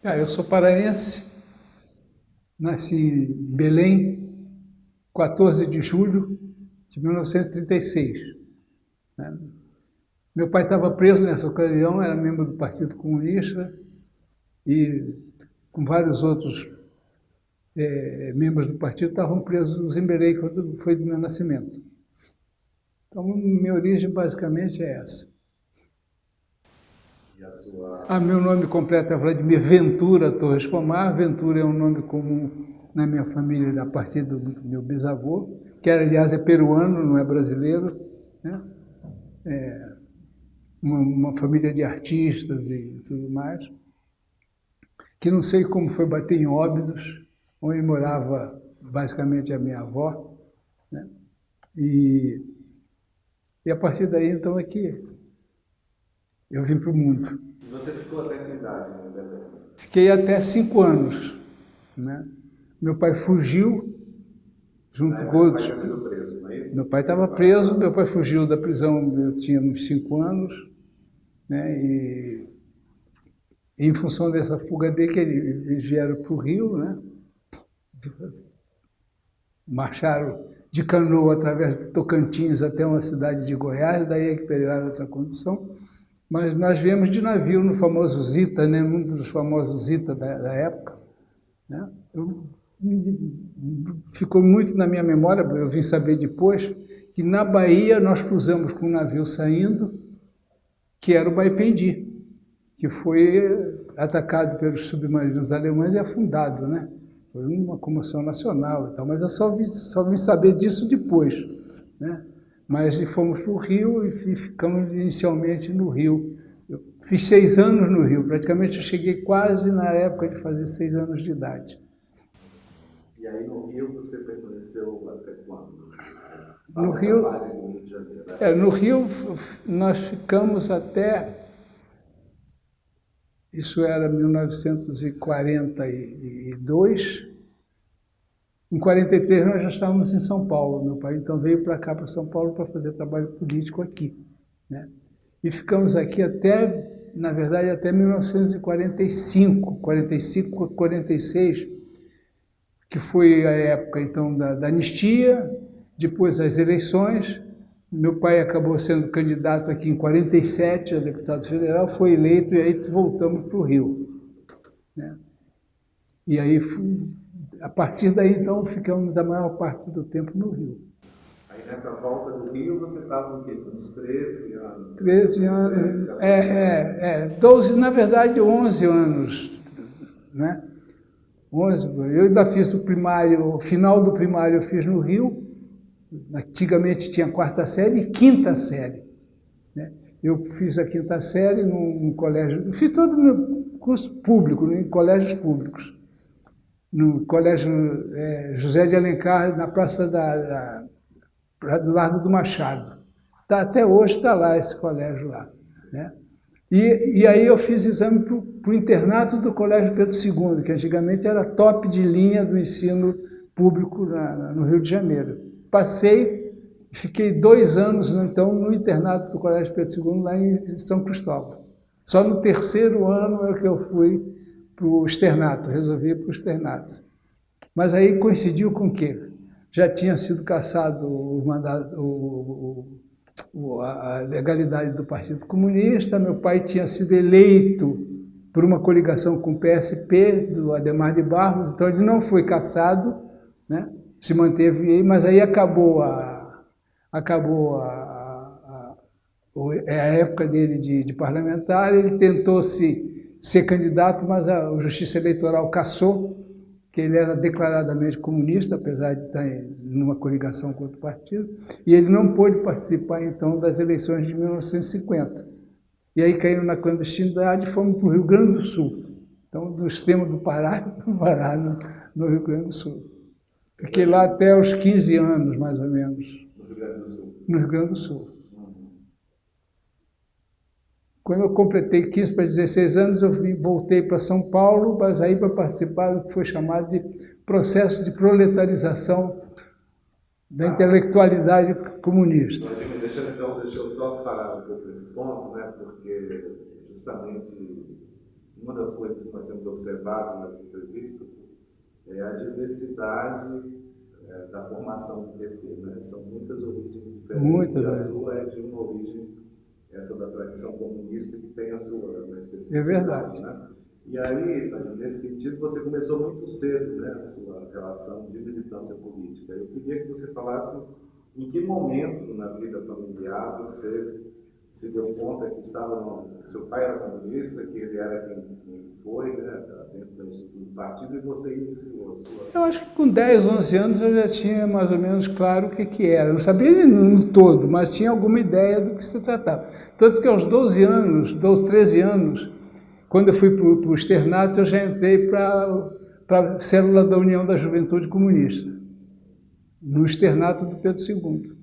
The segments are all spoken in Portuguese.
Ah, eu sou paraense, nasci em Belém, 14 de julho de 1936. Né? Meu pai estava preso nessa ocasião, era membro do Partido Comunista e com vários outros é, membros do partido estavam presos em Belém quando foi do meu nascimento. Então, minha origem basicamente é essa. Sua... Ah, meu nome completo é Vladimir Ventura Torres Pomar. Ventura é um nome comum na minha família a partir do meu bisavô, que aliás é peruano, não é brasileiro. Né? É uma, uma família de artistas e tudo mais, que não sei como foi bater em Óbidos, onde morava basicamente a minha avó. Né? E, e a partir daí, então, é que eu vim para o mundo. E você ficou até que idade Belém? Fiquei até cinco anos. Né? Meu pai fugiu junto com outros. Preso, não é isso? Meu pai estava preso, meu pai fugiu da prisão, eu tinha uns cinco anos, né? E, em função dessa fuga dele, que eles vieram para o Rio, né? marcharam de canoa através de Tocantins até uma cidade de Goiás, daí é que pegaram outra condição. Mas nós viemos de navio no famoso Zita, né, um dos famosos Zita da, da época. Né? Eu, ficou muito na minha memória, eu vim saber depois, que na Bahia nós cruzamos com um navio saindo, que era o Baipendi, que foi atacado pelos submarinos alemães e afundado, né? Foi uma comoção nacional e tal, mas eu só vim, só vim saber disso depois, né? Mas fomos para o Rio e ficamos inicialmente no Rio. Eu fiz seis anos no Rio, praticamente eu cheguei quase na época de fazer seis anos de idade. E aí no Rio você permaneceu até quando? No Rio, no Rio Janeiro. Né? É, no Rio nós ficamos até isso era 1942. Em 43 nós já estávamos em São Paulo, meu pai então veio para cá, para São Paulo, para fazer trabalho político aqui. Né? E ficamos aqui até, na verdade, até 1945, 45, 46, que foi a época então da, da anistia, depois as eleições, meu pai acabou sendo candidato aqui em 47 a deputado federal, foi eleito e aí voltamos para o Rio. Né? E aí, a partir daí, então, ficamos a maior parte do tempo no Rio. Aí nessa volta do Rio, você estava com uns 13 anos? 13 anos, 13, é, é, é, 12, na verdade 11 anos, né? 11, eu ainda fiz o primário, o final do primário eu fiz no Rio, Antigamente tinha quarta série e quinta série. Né? Eu fiz a quinta série num, num colégio, fiz todo o meu curso público, em colégios públicos. No colégio é, José de Alencar, na Praça da, da, do Largo do Machado. Tá, até hoje está lá esse colégio lá. Né? E, e aí eu fiz exame para o internato do Colégio Pedro II, que antigamente era top de linha do ensino público na, no Rio de Janeiro passei, fiquei dois anos, então, no internato do Colégio Pedro II, lá em São Cristóvão. Só no terceiro ano é que eu fui para o externato, resolvi para o externato. Mas aí coincidiu com o quê? Já tinha sido cassado o mandado, o, o, a legalidade do Partido Comunista, meu pai tinha sido eleito por uma coligação com o PSP, do Ademar de Barros, então ele não foi cassado, né? se manteve aí, mas aí acabou a, acabou a, a, é a época dele de, de, parlamentar, ele tentou se, ser candidato, mas a, Justiça Eleitoral cassou, que ele era declaradamente comunista, apesar de estar em numa coligação com outro partido, e ele não pôde participar, então, das eleições de 1950. E aí caiu na clandestinidade e fomos para o Rio Grande do Sul. Então, do extremo do Pará, Pará no, no Rio Grande do Sul. Fiquei lá até os 15 anos, mais ou menos. No Rio Grande do Sul? No Rio Grande do Sul. Quando eu completei 15 para 16 anos, eu voltei para São Paulo, mas aí para participar do que foi chamado de processo de proletarização da ah. intelectualidade comunista. Deixa, então, deixa eu só parar um pouco nesse ponto, né, porque justamente uma das coisas que nós temos observado nas entrevistas é a diversidade é, da formação do PT. Né? São muitas origens diferentes. Muitas, e a é. sua é de uma origem, essa da tradição comunista, que tem a sua né, É especificidade. verdade. Né? E aí, nesse sentido, você começou muito cedo né, a sua relação de militância política. Eu queria que você falasse em que momento na vida familiar você se deu conta que estava no, seu pai era comunista, que ele era quem, quem foi, né, dentro do partido, e você iniciou a sua... Eu acho que com 10, 11 anos eu já tinha mais ou menos claro o que, que era. Não sabia no todo, mas tinha alguma ideia do que se tratava. Tanto que aos 12 anos, 12, 13 anos, quando eu fui para o externato, eu já entrei para a célula da União da Juventude Comunista, no externato do Pedro II.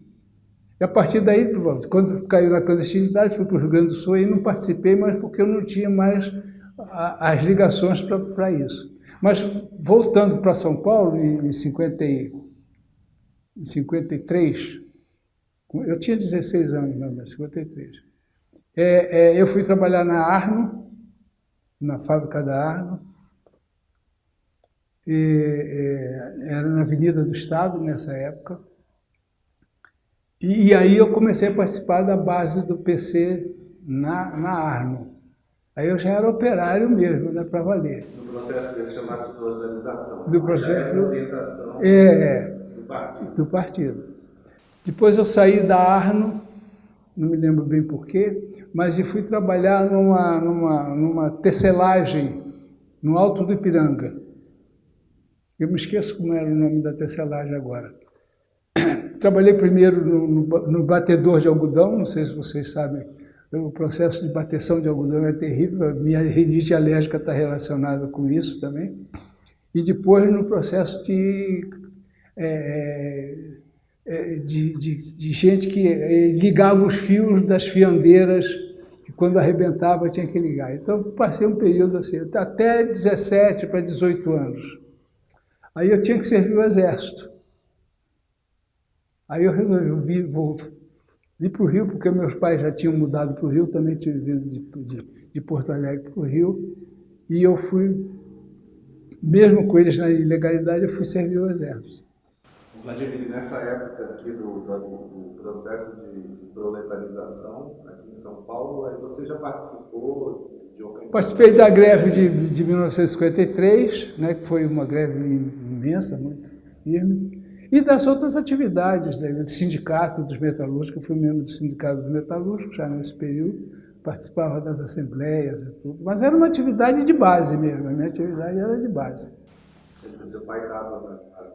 E a partir daí, quando caiu na clandestinidade, fui para o Rio Grande do Sul e não participei, mas porque eu não tinha mais as ligações para isso. Mas voltando para São Paulo, em, 50, em 53, eu tinha 16 anos, não, 53, é, é, eu fui trabalhar na Arno, na fábrica da Arno, e, é, era na Avenida do Estado nessa época, e, e, aí eu comecei a participar da base do PC na, na Arno. Aí eu já era operário mesmo, né, para valer. No processo que eles chamaram de organização. Do processo já era orientação é, do partido. do partido. Depois eu saí da Arno, não me lembro bem porquê, mas fui trabalhar numa, numa, numa tecelagem no Alto do Ipiranga. Eu me esqueço como era o nome da tecelagem agora. Trabalhei primeiro no, no, no, batedor de algodão, não sei se vocês sabem, o processo de bateção de algodão é terrível, minha rinite alérgica está relacionada com isso também. E depois no processo de, é, é, de, de, de, gente que é, ligava os fios das fiandeiras, que quando arrebentava tinha que ligar. Então passei um período assim, até 17 para 18 anos. Aí eu tinha que servir o exército. Aí eu resolvi vou, vir para o Rio, porque meus pais já tinham mudado para o Rio, também tinham vindo de, de, de Porto Alegre para o Rio, e eu fui, mesmo com eles na ilegalidade, eu fui servir o Exército. Vladimir, nessa época aqui do, do, do processo de, de, proletarização aqui em São Paulo, aí você já participou de organização? Participei da greve de, de 1953, né, que foi uma greve imensa, muito firme, e das outras atividades, né, do sindicato dos metalúrgicos, eu fui membro do sindicato dos metalúrgicos já nesse período, participava das assembleias e tudo, mas era uma atividade de base mesmo, a minha atividade era de base. O seu pai estava na, na,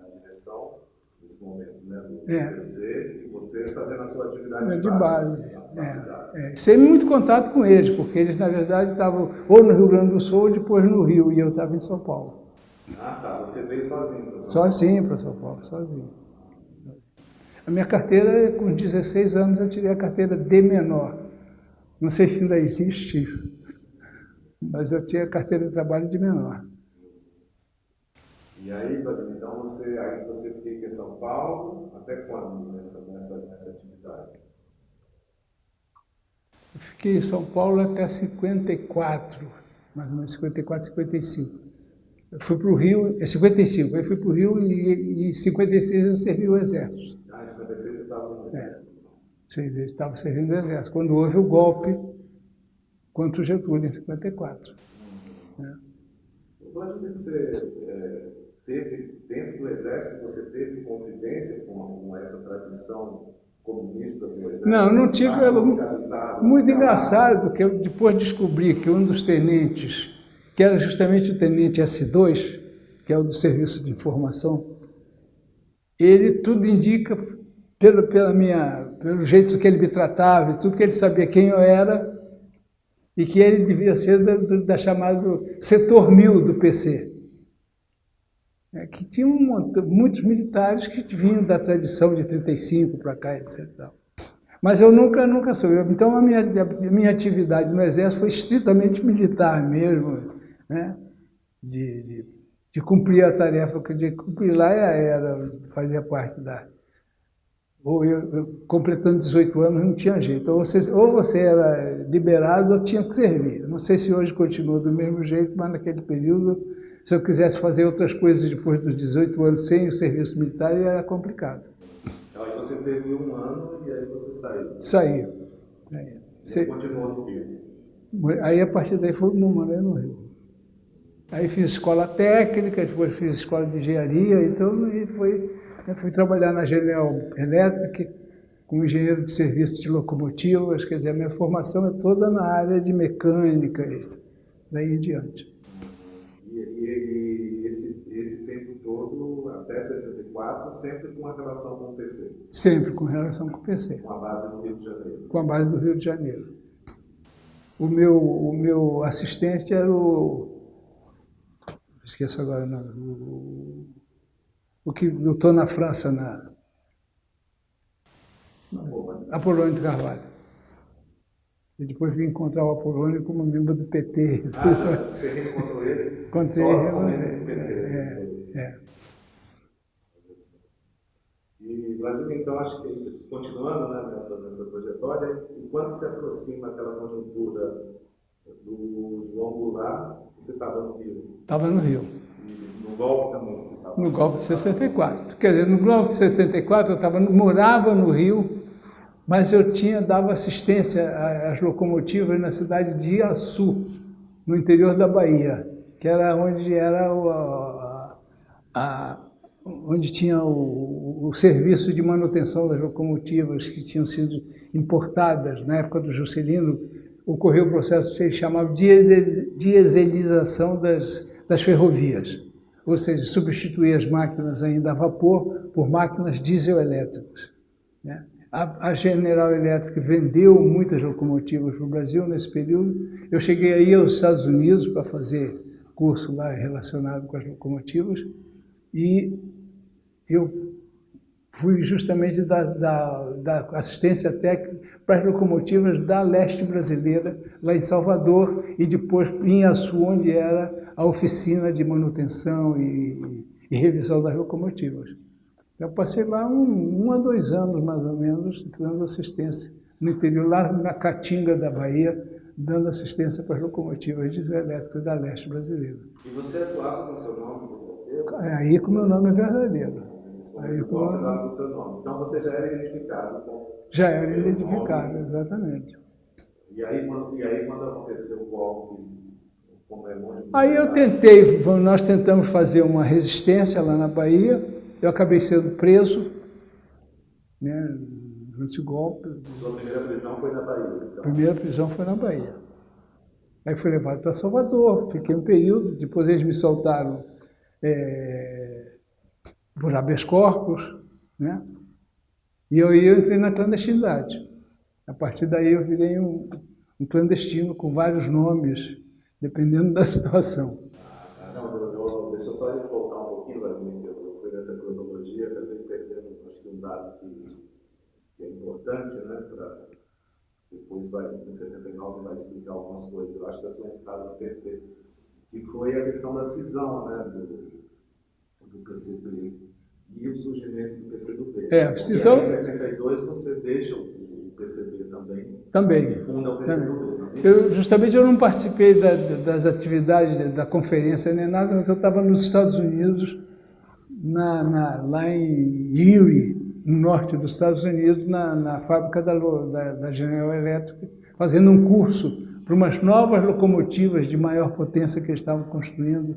na, direção, nesse momento, né, do é. PC, e você fazendo a sua atividade é, de, de base. base. É, é. Sem muito contato com eles, porque eles, na verdade, estavam ou no Rio Grande do Sul ou depois no Rio, e eu estava em São Paulo. Ah, tá. Você veio sozinho para São Paulo? Sozinho para São Paulo, sozinho. A minha carteira, com 16 anos, eu tirei a carteira de menor. Não sei se ainda existe isso, mas eu tinha a carteira de trabalho de menor. E aí, então você, aí você fica em São Paulo, até quando nessa, nessa, nessa atividade? Eu fiquei em São Paulo até 54, mais ou menos 54, 55. Eu fui para o Rio, é 55, aí fui para o Rio e em 56 eu servi o Exército. Ah, em 56 você estava no Exército? É, eu estava servindo o Exército, quando houve o golpe contra o Getúlio, em 54. Uhum. É. Vladimir, você é, teve, dentro do Exército, você teve convivência com, com essa tradição comunista do Exército? Não, não tive. Muito engraçado, porque eu depois descobri que um dos tenentes que era justamente o tenente S2, que é o do Serviço de Informação, ele tudo indica, pelo, pela minha, pelo jeito que ele me tratava, tudo que ele sabia quem eu era, e que ele devia ser da, da chamado setor mil do PC. É, que tinha muitos militares que vinham da tradição de 35 para cá, etc. Mas eu nunca, nunca soube. Então, a minha, a minha atividade no Exército foi estritamente militar mesmo, né? de, de, de, cumprir a tarefa que de cumprir lá era, fazia parte da, ou eu, eu, completando 18 anos não tinha jeito. Ou você, ou você era liberado ou tinha que servir. Não sei se hoje continua do mesmo jeito, mas naquele período, se eu quisesse fazer outras coisas depois dos 18 anos sem o serviço militar, era complicado. Então, aí você serviu um ano e aí você saiu? Saiu. Aí. Você continuou no Rio? Aí, a partir daí, morei no Rio. Aí fiz escola técnica, depois fiz escola de engenharia, então, e foi eu fui trabalhar na General Electric como engenheiro de serviço de locomotivas, quer dizer, a minha formação é toda na área de mecânica e daí em diante. E, e, e esse, esse tempo todo, até 64, sempre com relação com o PC? Sempre com relação com o PC. Com a base do Rio de Janeiro? Com a base do Rio de Janeiro. O meu, o meu assistente era o... Esqueço agora, não, o, o que lutou na França, na Apolônio de Carvalho. E depois vim encontrar o Apolônio como membro do PT. Ah, você reencontrou ele? Encontrei ele. É, é. E, Vladimir, então, acho que, continuando né, nessa, nessa trajetória, e quando se aproxima aquela conjuntura do João Goulart, você estava no Rio? Estava no Rio. No golpe também você estava? No golpe de 64. Quer dizer, no golpe de 64 eu tava, morava no Rio, mas eu tinha, dava assistência às locomotivas na cidade de Iaçu, no interior da Bahia, que era onde era o, a, a, onde tinha o, o, serviço de manutenção das locomotivas que tinham sido importadas na época do Juscelino, ocorreu o processo que eles chamavam de dieselização das, das ferrovias ou seja, substituir as máquinas ainda a vapor por máquinas dieselétricas. Né? A, a, General Electric vendeu muitas locomotivas para o Brasil nesse período. Eu cheguei aí aos Estados Unidos para fazer curso lá relacionado com as locomotivas e eu fui justamente da, da, da assistência técnica para as locomotivas da leste brasileira, lá em Salvador, e depois em Açu, onde era a oficina de manutenção e, e revisão das locomotivas. Eu passei lá um, um, a dois anos, mais ou menos, dando assistência no interior, lá na Caatinga da Bahia, dando assistência para as locomotivas dieselétricas da leste brasileira. E você atuava com seu nome? É aí com o meu nome é verdadeiro. Aí, com o seu nome. Então você já era identificado com... Já era identificado, nome. exatamente. E aí, quando, e aí quando aconteceu o golpe Aí eu tentei, nós tentamos fazer uma resistência lá na Bahia, eu acabei sendo preso, né, durante o golpe. Sua primeira prisão foi na Bahia? Então. Primeira prisão foi na Bahia. Aí fui levado para Salvador, fiquei um período, depois eles me soltaram é, por habeas corpus, né? E eu, eu entrei na clandestinidade. A partir daí eu virei um, um clandestino com vários nomes, dependendo da situação. Não, eu, deixa eu só voltar um pouquinho, Vladimir, eu fui nessa cronologia, acabei perdendo, acho que um dado que, que é importante, né, para depois vai, em 79 vai explicar algumas coisas, eu acho que a sua entrada no que foi a questão da cisão, né, do, do PCB e o surgimento do PCdoB. É. Em 62 você deixa o PCB também. Também. E funda o PCdoB. Eu, justamente eu não participei da, das atividades da conferência nem nada, porque eu estava nos Estados Unidos, na, na, lá em Erie, no norte dos Estados Unidos, na, na fábrica da, da, da General Electric, fazendo um curso para umas novas locomotivas de maior potência que eles estavam construindo.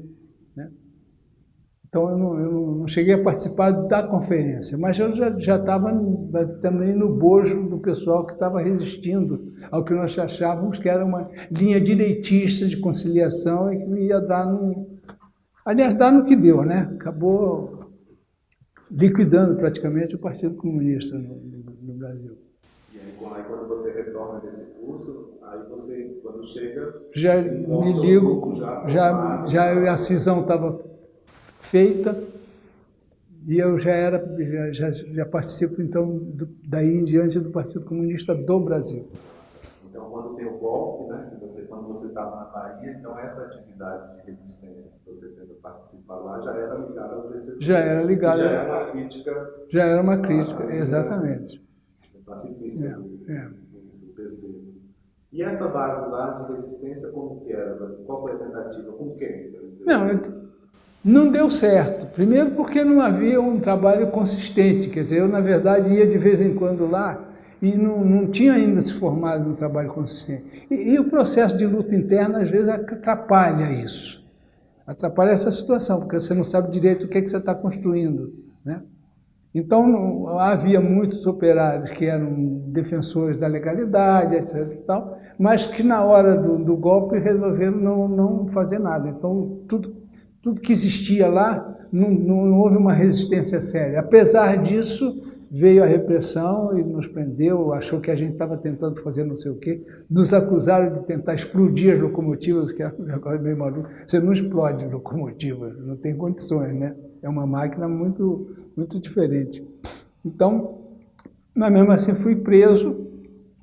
Então, eu não, eu não, cheguei a participar da conferência, mas eu já estava também no bojo do pessoal que estava resistindo ao que nós achávamos que era uma linha direitista de conciliação e que ia dar no... Aliás, dar no que deu, né? Acabou liquidando praticamente o Partido Comunista no, no, no Brasil. E aí, quando você retorna desse curso, aí você, quando chega... Já me ligo, já, já, já a cisão estava feita e eu já era já, já participo então do, daí em diante do Partido Comunista do Brasil. Então, quando tem o golpe, né, que você, quando você estava na Bahia, então essa atividade de resistência que você tenta participar lá já era ligada ao PCB. Já era ligada. Já era uma crítica. Já era uma crítica, exatamente. Pacifista é, do, é. do PC. E essa base lá de resistência, como que era? Qual foi a tentativa? Com quem? Não, não deu certo. Primeiro porque não havia um trabalho consistente. Quer dizer, eu, na verdade, ia de vez em quando lá e não, não tinha ainda se formado um trabalho consistente. E, e o processo de luta interna, às vezes, atrapalha isso. Atrapalha essa situação, porque você não sabe direito o que, é que você está construindo. Né? Então, não, havia muitos operários que eram defensores da legalidade, etc. E tal, mas que na hora do, do golpe resolveram não, não fazer nada. Então, tudo, tudo que existia lá, não, não houve uma resistência séria. Apesar disso, veio a repressão e nos prendeu, achou que a gente estava tentando fazer não sei o quê, nos acusaram de tentar explodir as locomotivas, que é meio maluco. Você não explode locomotiva, não tem condições, né? É uma máquina muito, muito diferente. Então, mas mesmo assim fui preso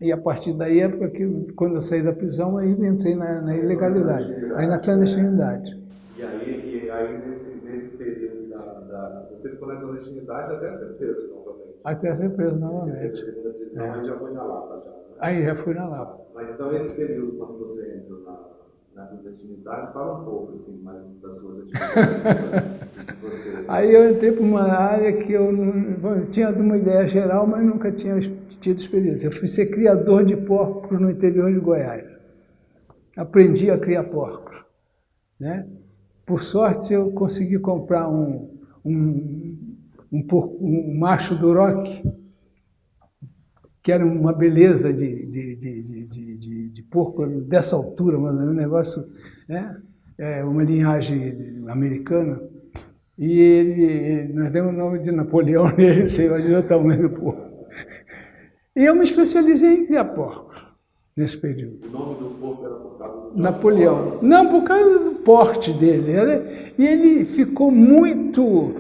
e a partir daí, é porque quando eu saí da prisão, aí entrei na, na ilegalidade, aí na clandestinidade. E aí, aí nesse, nesse período da, da, Você ficou na clandestinidade até ser preso novamente? Até ser preso novamente. Você segunda prisão, é. aí já foi na Lapa já. Né? Aí já fui na Lapa. Mas então esse período, quando você entrou na, na clandestinidade, fala um pouco assim, mais das suas atividades. Aí eu entrei para uma área que eu, não, eu tinha uma ideia geral, mas nunca tinha tido experiência. Eu fui ser criador de porcos no interior de Goiás. Aprendi a criar porcos. Né? Por sorte, eu consegui comprar um, um, um, um macho duroc, que era uma beleza de, de, de, de, de porco dessa altura, mas um negócio, né? é uma linhagem americana. E ele, nós demos o nome de Napoleão nele, você imagina o tamanho do porco. E eu me especializei em criar porcos nesse período. O nome do porco era por causa do Napoleão. Não, por causa do porte dele. E ele ficou muito,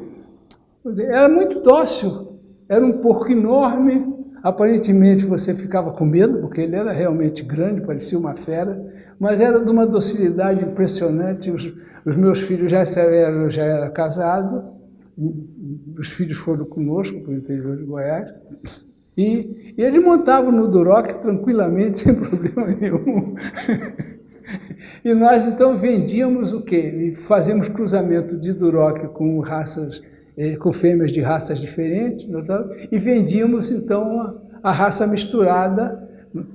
era muito dócil. Era um porco enorme, Aparentemente você ficava com medo, porque ele era realmente grande, parecia uma fera, mas era de uma docilidade impressionante. Os, os meus filhos já eram já era casado, os filhos foram conosco para o interior de Goiás, e, e ele montava no Duroc tranquilamente, sem problema nenhum. e nós então vendíamos o quê? Fazíamos cruzamento de Duroc com raças é, com fêmeas de raças diferentes, é e vendíamos então a, a raça misturada,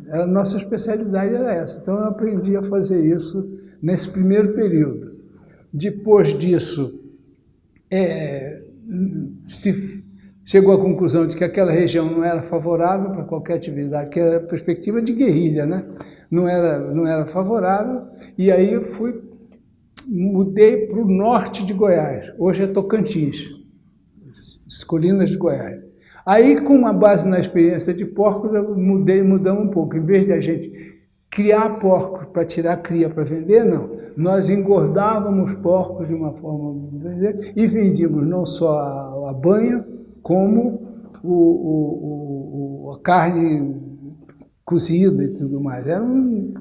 a nossa especialidade era essa. Então eu aprendi a fazer isso nesse primeiro período. Depois disso, é, se chegou à conclusão de que aquela região não era favorável para qualquer atividade, que era a perspectiva de guerrilha, né? Não, era, não era favorável, e aí eu fui, mudei para o norte de Goiás, hoje é Tocantins as colinas de Goiás. Aí, com uma base na experiência de porcos, eu mudei, mudamos um pouco. Em vez de a gente criar porcos para tirar cria para vender, não. Nós engordávamos porcos de uma forma e vendíamos não só a, a banha, como o, o, o, a carne cozida e tudo mais. Era um,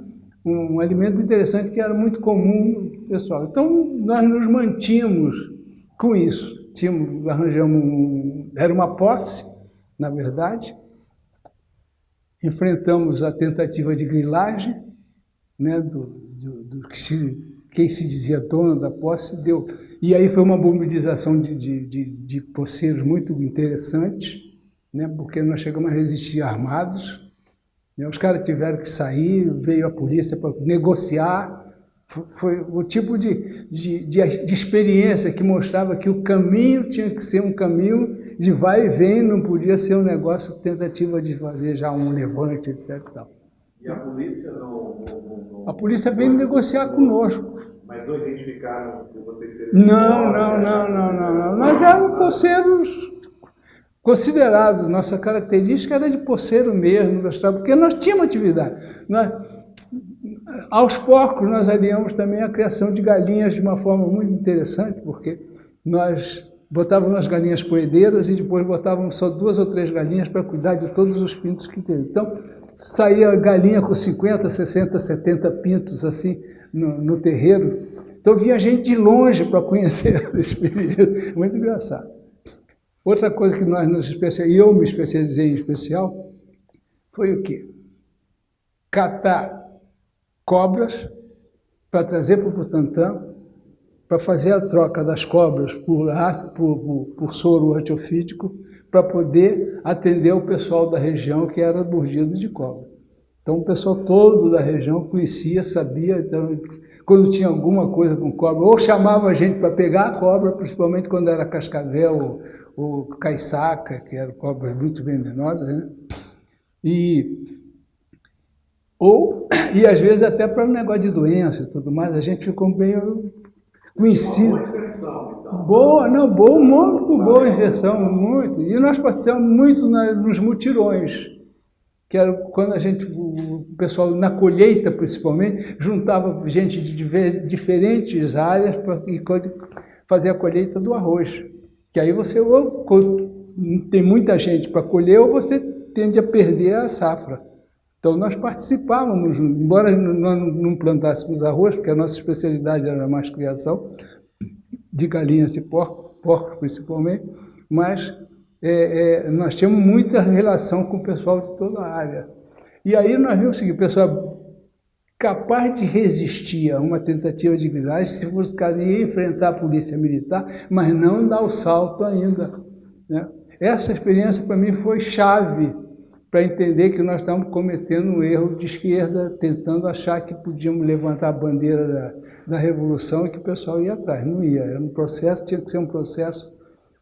um, um alimento interessante que era muito comum pessoal. Então, nós nos mantínhamos com isso tínhamos, arranjamos um, era uma posse, na verdade, enfrentamos a tentativa de grilagem, né, do, do, do que se, quem se dizia dono da posse, deu. E aí foi uma mobilização de, de, de, de poceiros muito interessante, né, porque nós chegamos a resistir armados, os caras tiveram que sair, veio a polícia para negociar, foi o tipo de, de, de, de, experiência que mostrava que o caminho tinha que ser um caminho de vai e vem, não podia ser um negócio tentativa de fazer já um levante, etc. E a polícia não... não, não a polícia veio não, negociar conosco. Mas não identificaram que vocês seriam... Não, não, não, não, não, não. Nós éramos poceiros considerados. Nossa característica era de poceiro mesmo, porque nós tínhamos atividade. Nós, aos poucos, nós aliamos também a criação de galinhas de uma forma muito interessante, porque nós botávamos as galinhas poedeiras e depois botávamos só duas ou três galinhas para cuidar de todos os pintos que teve. Então, saía galinha com 50, 60, 70 pintos assim no, no terreiro. Então vinha gente de longe para conhecer o espiritismo. Muito engraçado. Outra coisa que nós nos especializamos, eu me especializei em especial, foi o quê? Catar cobras para trazer para o Butantã, para fazer a troca das cobras por, por, por, por soro antiofídico, para poder atender o pessoal da região que era mordido de cobra. Então o pessoal todo da região conhecia, sabia, então, quando tinha alguma coisa com cobra, ou chamava a gente para pegar a cobra, principalmente quando era cascavel ou caiçaca, que eram cobras muito venenosas, né? E ou, e às vezes até para um negócio de doença e tudo mais, a gente ficou meio conhecido. Boa inserção, então. Boa, não, boa, muito boa inserção, muito. E nós participamos muito na, nos mutirões, que era quando a gente, o pessoal na colheita principalmente, juntava gente de diferentes áreas para fazer a colheita do arroz. Que aí você ou tem muita gente para colher ou você tende a perder a safra. Então nós participávamos, embora nós não plantássemos arroz, porque a nossa especialidade era mais criação de galinhas e porcos, porcos principalmente, mas é, é, nós tínhamos muita relação com o pessoal de toda a área. E aí nós vimos o seguinte, o pessoal capaz de resistir a uma tentativa de grilagem, se fosse caso enfrentar a polícia militar, mas não dar o salto ainda. Né? Essa experiência para mim foi chave para entender que nós estamos cometendo um erro de esquerda, tentando achar que podíamos levantar a bandeira da, da revolução e que o pessoal ia atrás. Não ia. Era um processo, tinha que ser um processo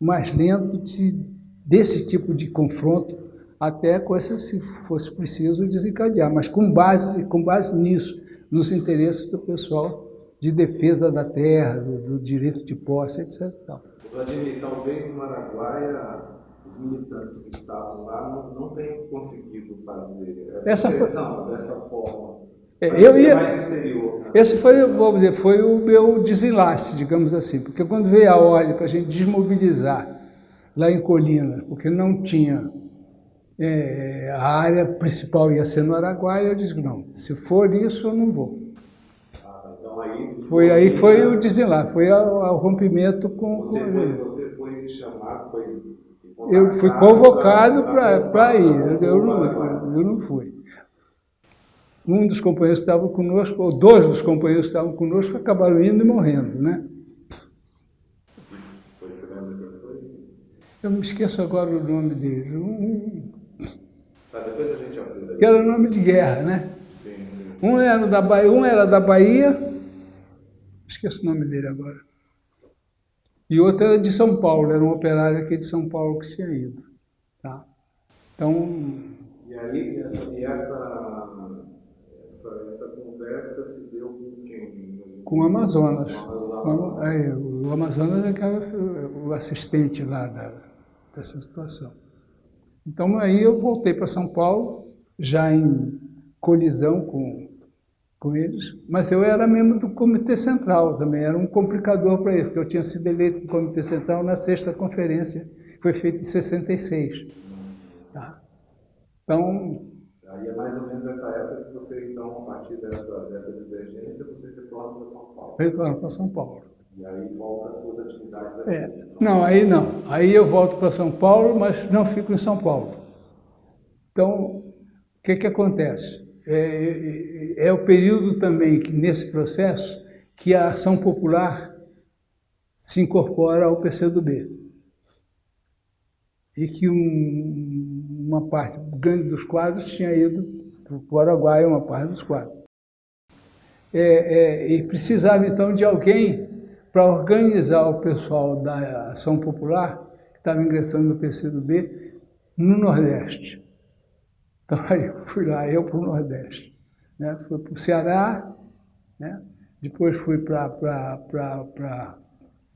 mais lento de, desse tipo de confronto, até coisa, se fosse preciso, desencadear, mas com base, com base nisso, nos interesses do pessoal de defesa da terra, do, do direito de posse, etc. Vladimir, talvez no Araguaia os militantes que estavam lá não, não tenham conseguido fazer essa, essa foi... dessa forma. É, eu ia... mais exterior. Né? Esse foi, vamos dizer, foi o meu desenlace, digamos assim, porque quando veio a ordem para a gente desmobilizar lá em Colina, porque não tinha é, a área principal ia ser no Araguaia, eu disse, não, se for isso, eu não vou. Ah, então aí, foi aí foi o desenlace, foi o rompimento com... Você, foi, você foi chamado, foi eu fui convocado para ir, eu não, eu não fui. Um dos companheiros que estavam conosco, ou dois dos companheiros que estavam conosco, acabaram indo e morrendo, né? Eu me esqueço agora o nome dele. Um, tá, depois a gente aprende. Que era o nome de guerra, né? Sim, sim. Um era da Bahia, um era da Bahia, esqueço o nome dele agora. E outra era de São Paulo, era um operário aqui de São Paulo que tinha ido. Tá? Então... E aí, essa, e essa, essa, essa conversa se deu com quem? Com o Amazonas. Com o Amazonas, é, o Amazonas é o assistente lá da, dessa situação. Então, aí eu voltei para São Paulo, já em colisão com com eles, mas eu era membro do Comitê Central também, era um complicador para eles, porque eu tinha sido eleito no Comitê Central na sexta conferência, que foi feita em 66. Tá? Então... Aí é mais ou menos essa época que você, então, a partir dessa, dessa divergência, você retorna para São Paulo. Retorno para São Paulo. E aí volta às suas atividades aqui. É. Não, aí não. Aí eu volto para São Paulo, mas não fico em São Paulo. Então, o que, que acontece? É, é, é, o período também que, nesse processo, que a ação popular se incorpora ao PCdoB. E que um, uma parte grande dos quadros tinha ido para o Paraguai, uma parte dos quadros. É, é, e precisava, então, de alguém para organizar o pessoal da ação popular, que estava ingressando no PCdoB, no Nordeste. Então aí eu fui lá, eu para o Nordeste. Né? Fui para o Ceará, né? depois fui para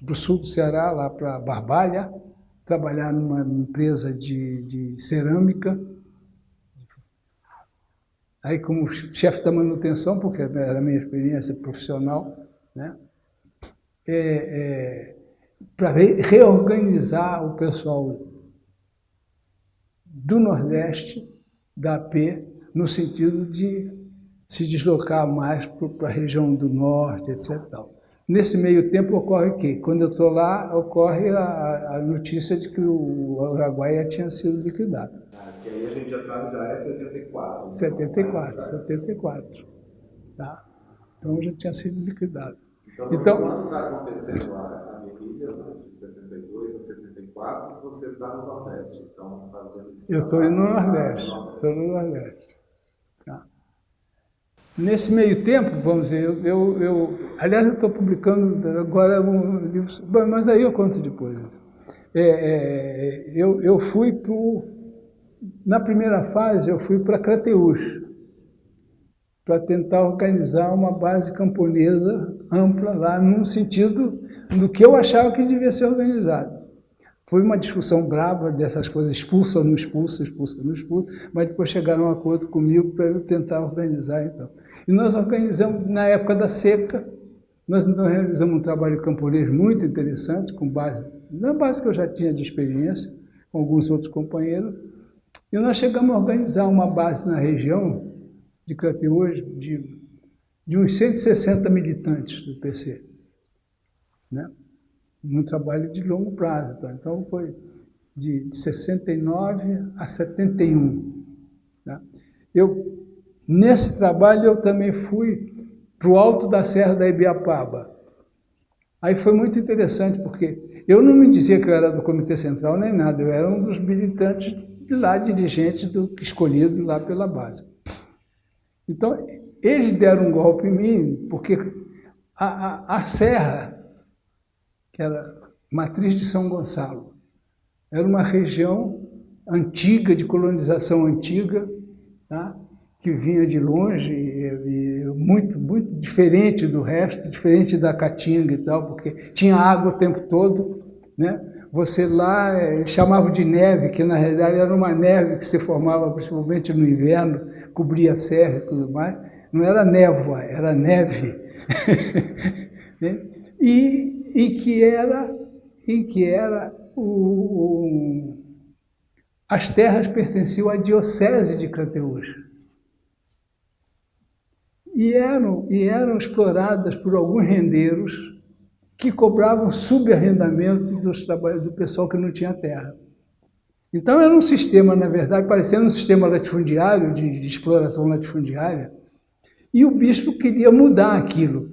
o sul do Ceará, lá para Barbalha, trabalhar numa empresa de, de cerâmica. Aí como chefe da manutenção, porque era a minha experiência profissional, né? É, é, para reorganizar o pessoal do Nordeste da AP no sentido de se deslocar mais para a região do norte, etc. Nesse meio tempo ocorre o quê? Quando eu estou lá, ocorre a, a, notícia de que o Araguaia tinha sido liquidado. Ah, que aí a gente já está já é 74. 74, 74. Tá? Então já tinha sido liquidado. Então, então quando está acontecendo a, a guerrilha, né, de 72 a 74, você está no Nordeste, então fazendo isso. Eu estou indo no Nordeste, estou no Nordeste. Tá. Nesse meio tempo, vamos dizer, eu, eu, eu aliás, eu estou publicando agora um livro, mas aí eu conto depois. É, é, eu, eu fui para na primeira fase, eu fui para Crateús, para tentar organizar uma base camponesa ampla lá, num sentido do que eu achava que devia ser organizado. Foi uma discussão brava dessas coisas, expulsa ou não expulsa, expulsa ou não expulsa, mas depois chegaram a um acordo comigo para eu tentar organizar então. E nós organizamos, na época da seca, nós então realizamos um trabalho camponês muito interessante, com base, na base que eu já tinha de experiência, com alguns outros companheiros, e nós chegamos a organizar uma base na região de Crateús de, de uns 160 militantes do PC, né? num trabalho de longo prazo. Tá? Então, foi de, de 69 a 71. Tá? Eu, nesse trabalho, eu também fui para o alto da Serra da Ibiapaba. Aí foi muito interessante, porque eu não me dizia que eu era do Comitê Central nem nada, eu era um dos militantes de lá, dirigentes do, escolhidos lá pela base. Então, eles deram um golpe em mim, porque a, a, a Serra, que era matriz de São Gonçalo, era uma região antiga, de colonização antiga, tá? que vinha de longe, e, e muito, muito diferente do resto, diferente da Caatinga e tal, porque tinha água o tempo todo, né? Você lá é, chamava de neve, que na realidade era uma neve que se formava principalmente no inverno, cobria a serra e tudo mais. Não era névoa, era neve. E, e que era, e que era o, o, as terras pertenciam à diocese de Crateús. E eram, e eram exploradas por alguns rendeiros que cobravam subarrendamento dos do pessoal que não tinha terra. Então era um sistema, na verdade, parecendo um sistema latifundiário, de, de exploração latifundiária, e o bispo queria mudar aquilo.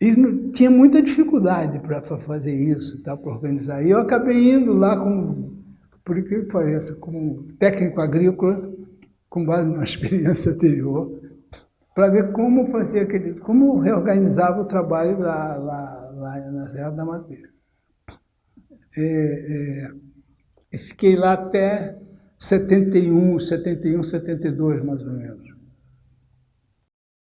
E tinha muita dificuldade para fazer isso, tá, para organizar. E eu acabei indo lá como, por incrível que pareça, como técnico agrícola, com base numa experiência anterior, para ver como fazia aquele, como reorganizava o trabalho lá, lá, lá na Serra da Madeira. É, é, fiquei lá até 71, 71, 72, mais ou menos.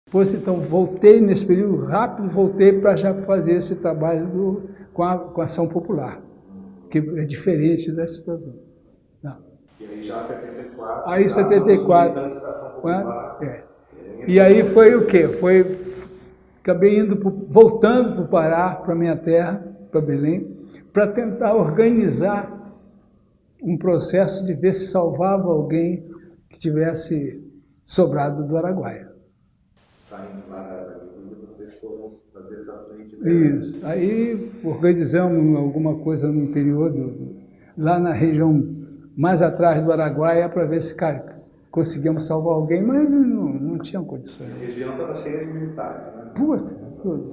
Depois, então, voltei nesse período rápido, voltei para já fazer esse trabalho do, com, a, com a ação popular, que é diferente da situação. Não. E aí já 74? Aí 74. É. E aí foi o quê? Foi, acabei indo, pro, voltando para o Pará, para minha terra, para Belém, para tentar organizar um processo de ver se salvava alguém que tivesse sobrado do Araguaia. Saindo lá da vocês foram fazer essa frente? Isso. Aí organizamos alguma coisa no interior, do, lá na região mais atrás do Araguaia, para ver se conseguimos salvar alguém, mas não, não tinham condições. A região estava cheia de militares, né? Puta, tudo.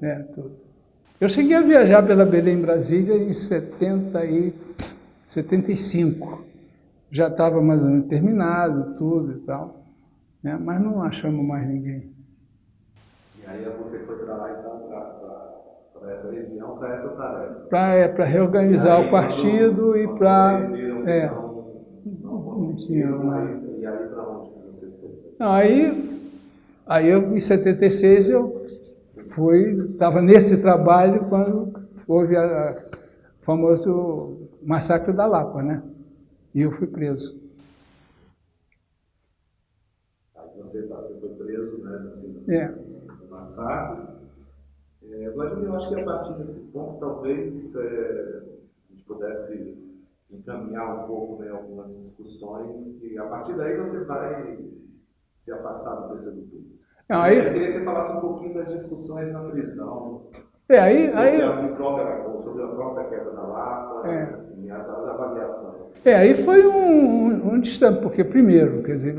É, tudo. Eu cheguei a viajar pela Belém Brasília em 70 e 75. Já estava mais ou menos terminado, tudo e tal. Né? Mas não achamos mais ninguém. E aí você foi para lá então, para essa região, para essa tarefa? Para é, reorganizar aí, o partido e para... É, não tinha mais. E aí para onde você foi? Aí, aí eu, em 76 eu fui, estava nesse trabalho quando houve o famoso massacre da Lapa, né? E eu fui preso. Aí você, tá, você foi preso, né? Assim, é. No massacre. É, Vladimir, eu acho que a partir desse ponto talvez é, a gente pudesse encaminhar um pouco né, algumas discussões e a partir daí você vai se afastar do PCdoB. Não, aí... Eu queria que você falasse um pouquinho das discussões na prisão. É, aí, sobre, aí... A própria, sobre a própria queda da Lapa, é. enfim, as, as, avaliações. É, aí foi um, um, um distante, porque primeiro, quer dizer,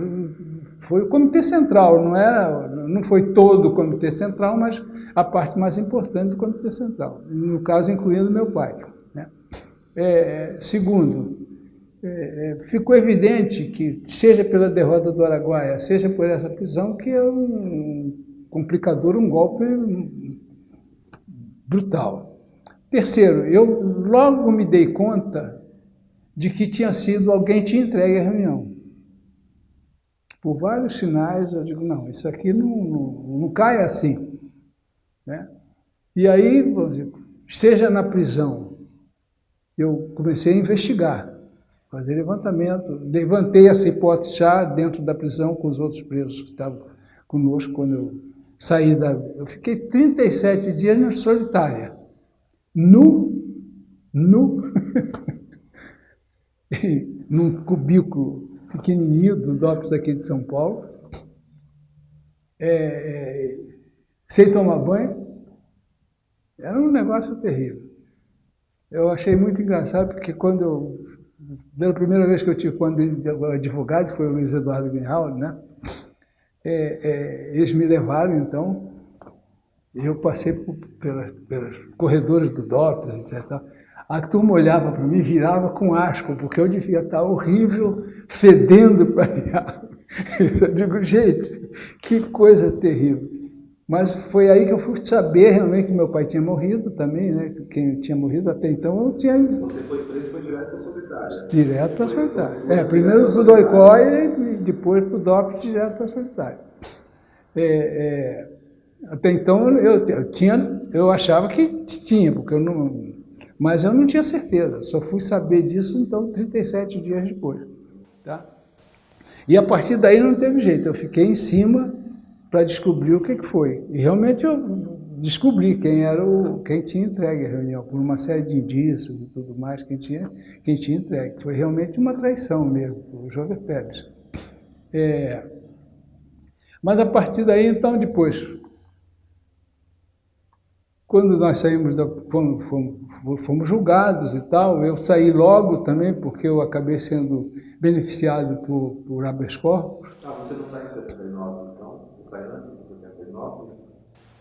foi o Comitê Central, não era, não foi todo o Comitê Central, mas a parte mais importante do Comitê Central, no caso incluindo meu pai. Né? É, segundo, é, é, ficou evidente que, seja pela derrota do Araguaia, seja por essa prisão, que é um complicador, um golpe brutal. Terceiro, eu logo me dei conta de que tinha sido alguém tinha entregue a reunião. Por vários sinais, eu digo, não, isso aqui não, não, não cai assim. Né? E aí, seja na prisão, eu comecei a investigar fazer levantamento. Levantei essa hipótese já dentro da prisão com os outros presos que estavam conosco quando eu saí da... Eu fiquei 37 dias na solitária, nu, nu, num cubículo pequenininho do DOPS aqui de São Paulo, é, é, sem tomar banho. Era um negócio terrível. Eu achei muito engraçado, porque quando eu pela primeira vez que eu tive quando advogado, foi o Luiz Eduardo Greenhalgh, né? É, é, eles me levaram, então, e eu passei pelas, pelos corredores do Doppler, etc. A turma olhava para mim e virava com asco, porque eu devia estar horrível, fedendo para diabo. Eu digo, gente, que coisa terrível. Mas foi aí que eu fui saber realmente que meu pai tinha morrido também, né? Quem tinha morrido até então eu tinha. Você foi preso foi direto para a solitária? Direto para a solitária. É, primeiro para o Doicó e depois para o DOP direto para a solitária. É, é, até então eu, eu, tinha, eu achava que tinha, porque eu não. Mas eu não tinha certeza, só fui saber disso então 37 dias depois. Tá? E a partir daí não teve jeito, eu fiquei em cima para descobrir o que, que foi. E realmente eu descobri quem era o, quem tinha entregue a reunião, por uma série de indícios e tudo mais, quem tinha, quem tinha entregue. Foi realmente uma traição mesmo, o Jovem Pérez. É, mas a partir daí, então, depois, quando nós saímos, da, fomos, fomos, fomos, julgados e tal, eu saí logo também, porque eu acabei sendo beneficiado por, por habeas corpus. Ah, você não saiu em 79, sai antes de 79?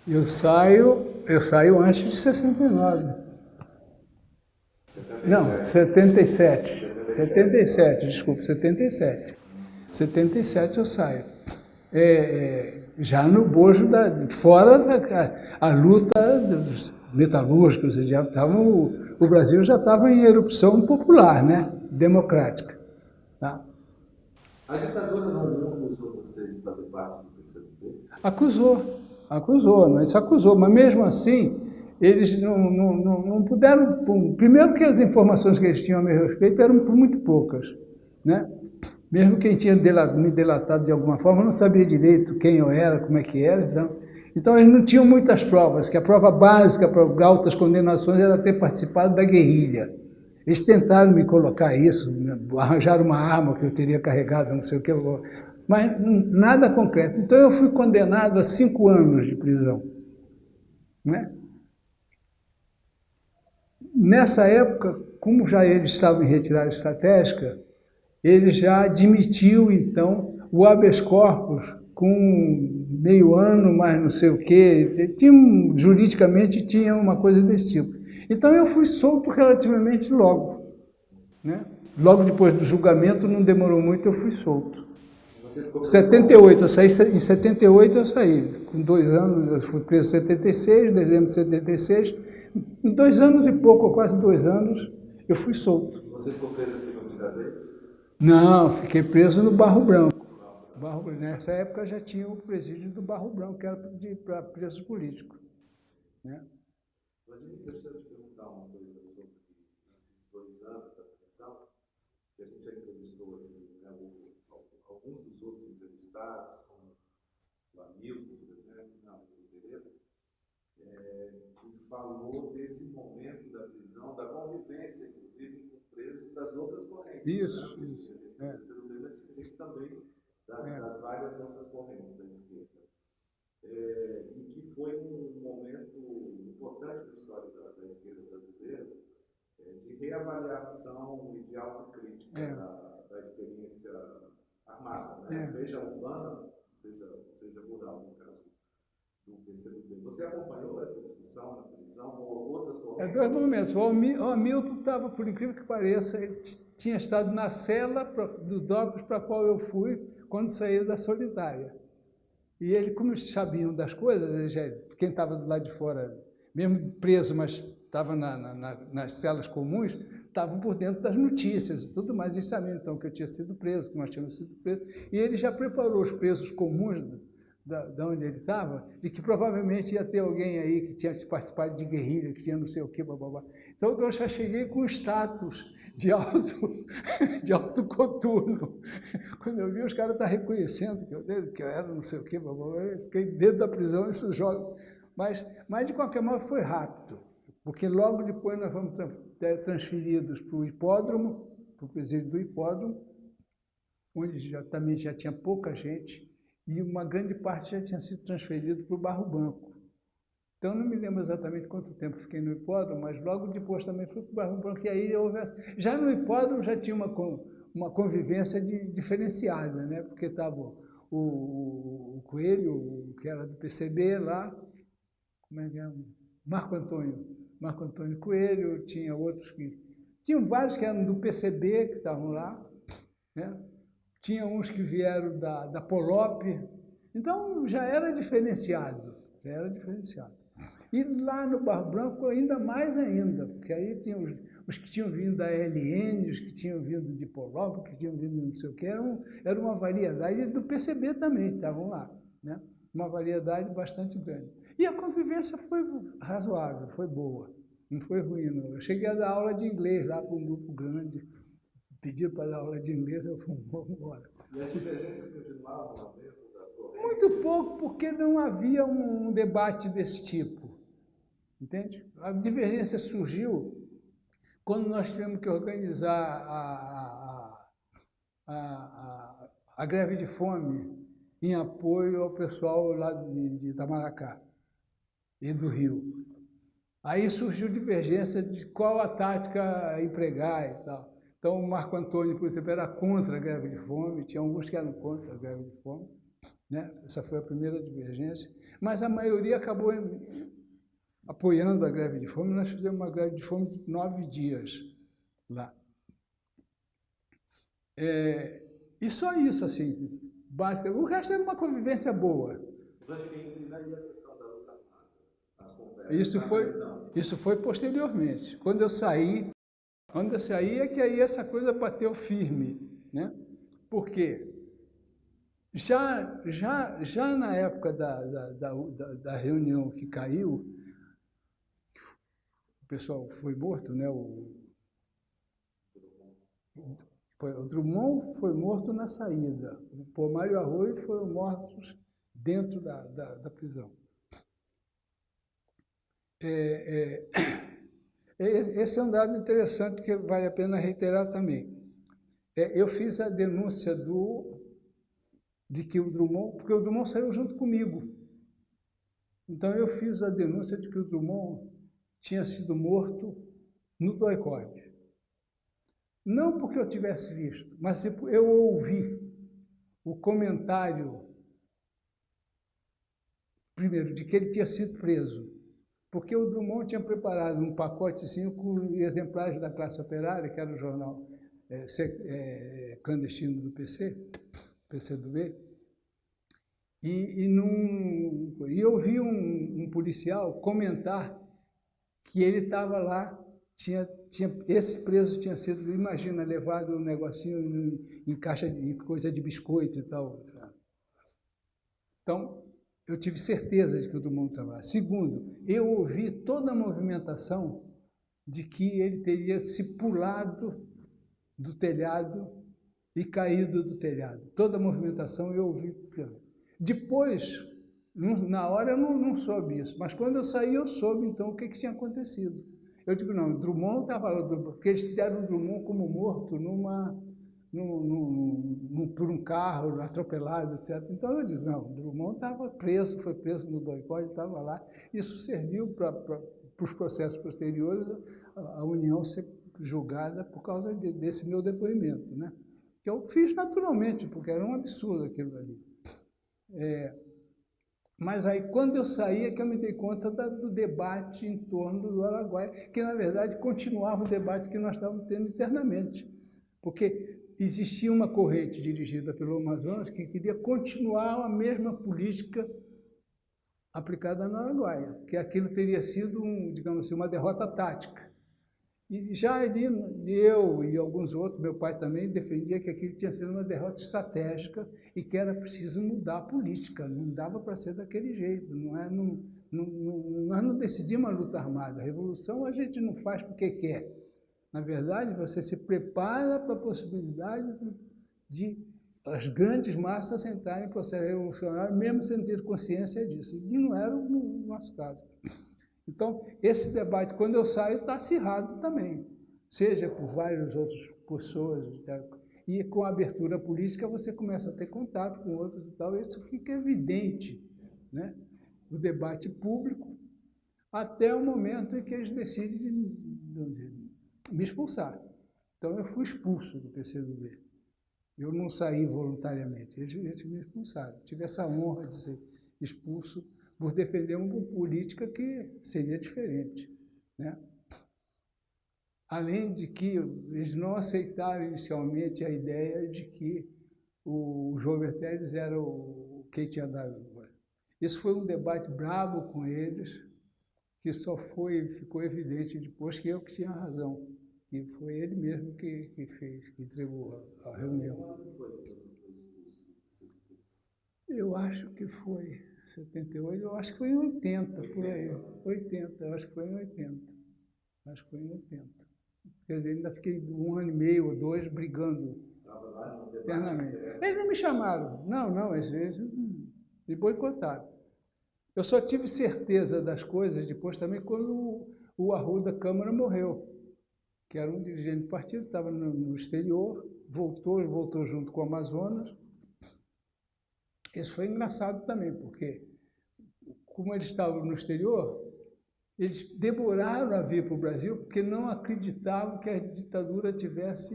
Eu saio, eu saio antes de 69. 77. Não, 77. 77. 77, desculpa, 77. 77 eu saio. É, é, já no bojo, da, fora da a luta dos metalúrgicos, já tavam, o, o Brasil já estava em erupção popular, né? democrática. Tá? A ditadura não acusou você de fazer parte do Acusou, acusou, mas isso acusou, mas mesmo assim, eles não, não, não, não puderam... Primeiro que as informações que eles tinham a meu respeito eram muito poucas, né? Mesmo quem tinha me delatado de alguma forma não sabia direito quem eu era, como é que era, então... Então eles não tinham muitas provas, que a prova básica para altas condenações era ter participado da guerrilha. Eles tentaram me colocar isso, arranjar uma arma que eu teria carregado, não sei o que, mas nada concreto. Então eu fui condenado a cinco anos de prisão. Né? Nessa época, como já ele estava em retirada estratégica, ele já admitiu, então, o habeas corpus com meio ano, mais não sei o quê. Tinha, juridicamente tinha uma coisa desse tipo. Então eu fui solto relativamente logo. Né? Logo depois do julgamento, não demorou muito, eu fui solto. 78, eu saí, em 78 eu saí, com dois anos, eu fui preso em 76, dezembro de 76, em dois anos e pouco, quase dois anos, eu fui solto. Você ficou preso aqui no Tiradentes? Não, fiquei preso no Barro Branco. Barro, nessa época já tinha o presídio do Barro Branco, que era para presos políticos. Né? Te perguntar uma coisa sobre da a gente já entrevistou alguns dos outros entrevistados, como o Hamilton, por exemplo, Pereira, é, que falou desse momento da prisão, da convivência, inclusive, isso das outras correntes. Isso, né? isso. É. PCdoB, mas tinha também das, é. das, várias outras correntes da esquerda. É, e que foi um momento importante da história da, da esquerda brasileira, é, de reavaliação e de autocrítica é. da, da experiência armada, né? É. seja urbana, seja, seja rural, no caso Você acompanhou essa discussão na prisão ou outras correntes? É dois momentos. O Hamilton estava, por incrível que pareça, ele tinha estado na cela do DOPS para qual eu fui quando saí da Solidária. E ele, como sabiam das coisas, já, quem estava do lado de fora, mesmo preso, mas estava na, na, nas celas comuns, estavam por dentro das notícias e tudo mais. Eles sabiam, então, que eu tinha sido preso, que nós tínhamos sido presos. E ele já preparou os presos comuns da, da onde ele estava, de que provavelmente ia ter alguém aí que tinha participado de guerrilha, que tinha não sei o que, blá. Então eu já cheguei com status de alto, de alto coturno. Quando eu vi os caras estavam reconhecendo que eu, que eu era não sei o que, blá. Eu fiquei dentro da prisão, isso joga. Mas, mas de qualquer modo foi rápido, porque logo depois nós fomos transferidos para o hipódromo, para o presídio do hipódromo, onde já, também já tinha pouca gente, e uma grande parte já tinha sido transferido para o Barro Branco. Então, não me lembro exatamente quanto tempo fiquei no hipódromo, mas logo depois também fui para o Barro Branco, e aí houve... Já no hipódromo já tinha uma, uma convivência de, diferenciada, né? porque estava o, o, o, Coelho, que era do PCB lá, como é que é? Marco Antônio, Marco Antônio Coelho, tinha outros que... Tinham vários que eram do PCB, que estavam lá, né? Tinha uns que vieram da, da Polop, então já era diferenciado, já era diferenciado. E lá no Barro Branco ainda mais ainda, porque aí tinha os, os que tinham vindo da LN, os que tinham vindo de Polop, que tinham vindo de não sei o que, era, um, era uma variedade do PCB também, estavam lá, né? uma variedade bastante grande. E a convivência foi razoável, foi boa, não foi ruim não. Eu cheguei a dar aula de inglês lá para um grupo grande, pediram para dar aula de inglês, eu falei, vamos embora. E as divergências continuavam dentro das correntes? Muito pouco, porque não havia um debate desse tipo. Entende? A divergência surgiu quando nós tivemos que organizar a, a, a, a, a greve de fome em apoio ao pessoal lá de, de Itamaracá e do Rio. Aí surgiu divergência de qual a tática empregar e tal. Então, o Marco Antônio, por exemplo, era contra a greve de fome, tinha alguns que eram contra a greve de fome. Né? Essa foi a primeira divergência. Mas a maioria acabou apoiando a greve de fome. Nós fizemos uma greve de fome de nove dias lá. É, e só isso, assim, básico. O resto era uma convivência boa. Isso foi, isso foi posteriormente. Quando eu saí, quando se aí é que aí essa coisa bateu firme, né? Por quê? Já, já, já na época da, da, da, da reunião que caiu, o pessoal foi morto, né? O, o Drummond foi morto na saída, o Pomar e o Arroio foram mortos dentro da, da, da prisão. É, é, esse é um dado interessante que vale a pena reiterar também. É, eu fiz a denúncia do, de que o Drummond, porque o Drummond saiu junto comigo. Então eu fiz a denúncia de que o Drummond tinha sido morto no doicode. Não porque eu tivesse visto, mas eu ouvi o comentário, primeiro, de que ele tinha sido preso porque o Drummond tinha preparado um pacotezinho com exemplares da classe operária, que era o jornal é, é, clandestino do PC, PCdoB, e, e, num, e eu vi um, um policial comentar que ele estava lá, tinha, tinha, esse preso tinha sido, imagina, levado um negocinho em, em caixa de coisa de biscoito e tal. Então, eu tive certeza de que o Drummond trabalhava. Segundo, eu ouvi toda a movimentação de que ele teria se pulado do telhado e caído do telhado. Toda a movimentação eu ouvi. Depois, na hora eu não, não soube isso, mas quando eu saí eu soube então o que, que tinha acontecido. Eu digo, não, Drummond estava lá, porque eles deram Drummond como morto numa, por um carro atropelado, etc. Então eu digo, não, Drummond estava preso, foi preso no doicode, estava lá. Isso serviu para os processos posteriores a, a União ser julgada por causa de, desse meu depoimento, né? que eu fiz naturalmente, porque era um absurdo aquilo ali. É, mas aí, quando eu saí, é que eu me dei conta da, do debate em torno do Araguaia, que, na verdade, continuava o debate que nós estávamos tendo internamente. Porque existia uma corrente dirigida pelo Amazonas que queria continuar a mesma política aplicada no Araguaia, que aquilo teria sido, um, digamos assim, uma derrota tática. E já ali, eu e alguns outros, meu pai também, defendia que aquilo tinha sido uma derrota estratégica e que era preciso mudar a política, não dava para ser daquele jeito. Não é, não, não, não, nós não decidimos a luta armada, a revolução a gente não faz porque quer. Na verdade, você se prepara para a possibilidade de as grandes massas entrarem em processo revolucionário, mesmo sem ter consciência disso. E não era o nosso caso. Então, esse debate, quando eu saio, está acirrado também, seja por várias outras pessoas. E com a abertura política, você começa a ter contato com outros e tal, isso fica evidente, né? o debate público, até o momento em que eles decidem me expulsar. Então, eu fui expulso do PCdoB. Eu não saí voluntariamente, eles, eles me expulsaram. Tive essa honra de ser expulso por defender uma política que seria diferente. Né? Além de que eles não aceitaram inicialmente a ideia de que o João Berteles era o quem tinha dado. Isso foi um debate brabo com eles, que só foi, ficou evidente depois que eu que tinha razão. E foi ele mesmo que, que fez, que entregou a, a reunião. Eu acho que foi 78, eu acho que foi em 80, 80. por aí. 80, eu acho que foi em 80. Acho que foi em 80. Quer dizer, ainda fiquei um ano e meio ou dois brigando internamente. Eles não me chamaram. Não, não, às vezes me boicotaram. Eu só tive certeza das coisas depois também quando o, o Arruda Câmara morreu, que era um dirigente do partido, estava no, no exterior, voltou, voltou junto com o Amazonas, isso foi engraçado também, porque como eles estavam no exterior, eles demoraram a vir para o Brasil porque não acreditavam que a ditadura tivesse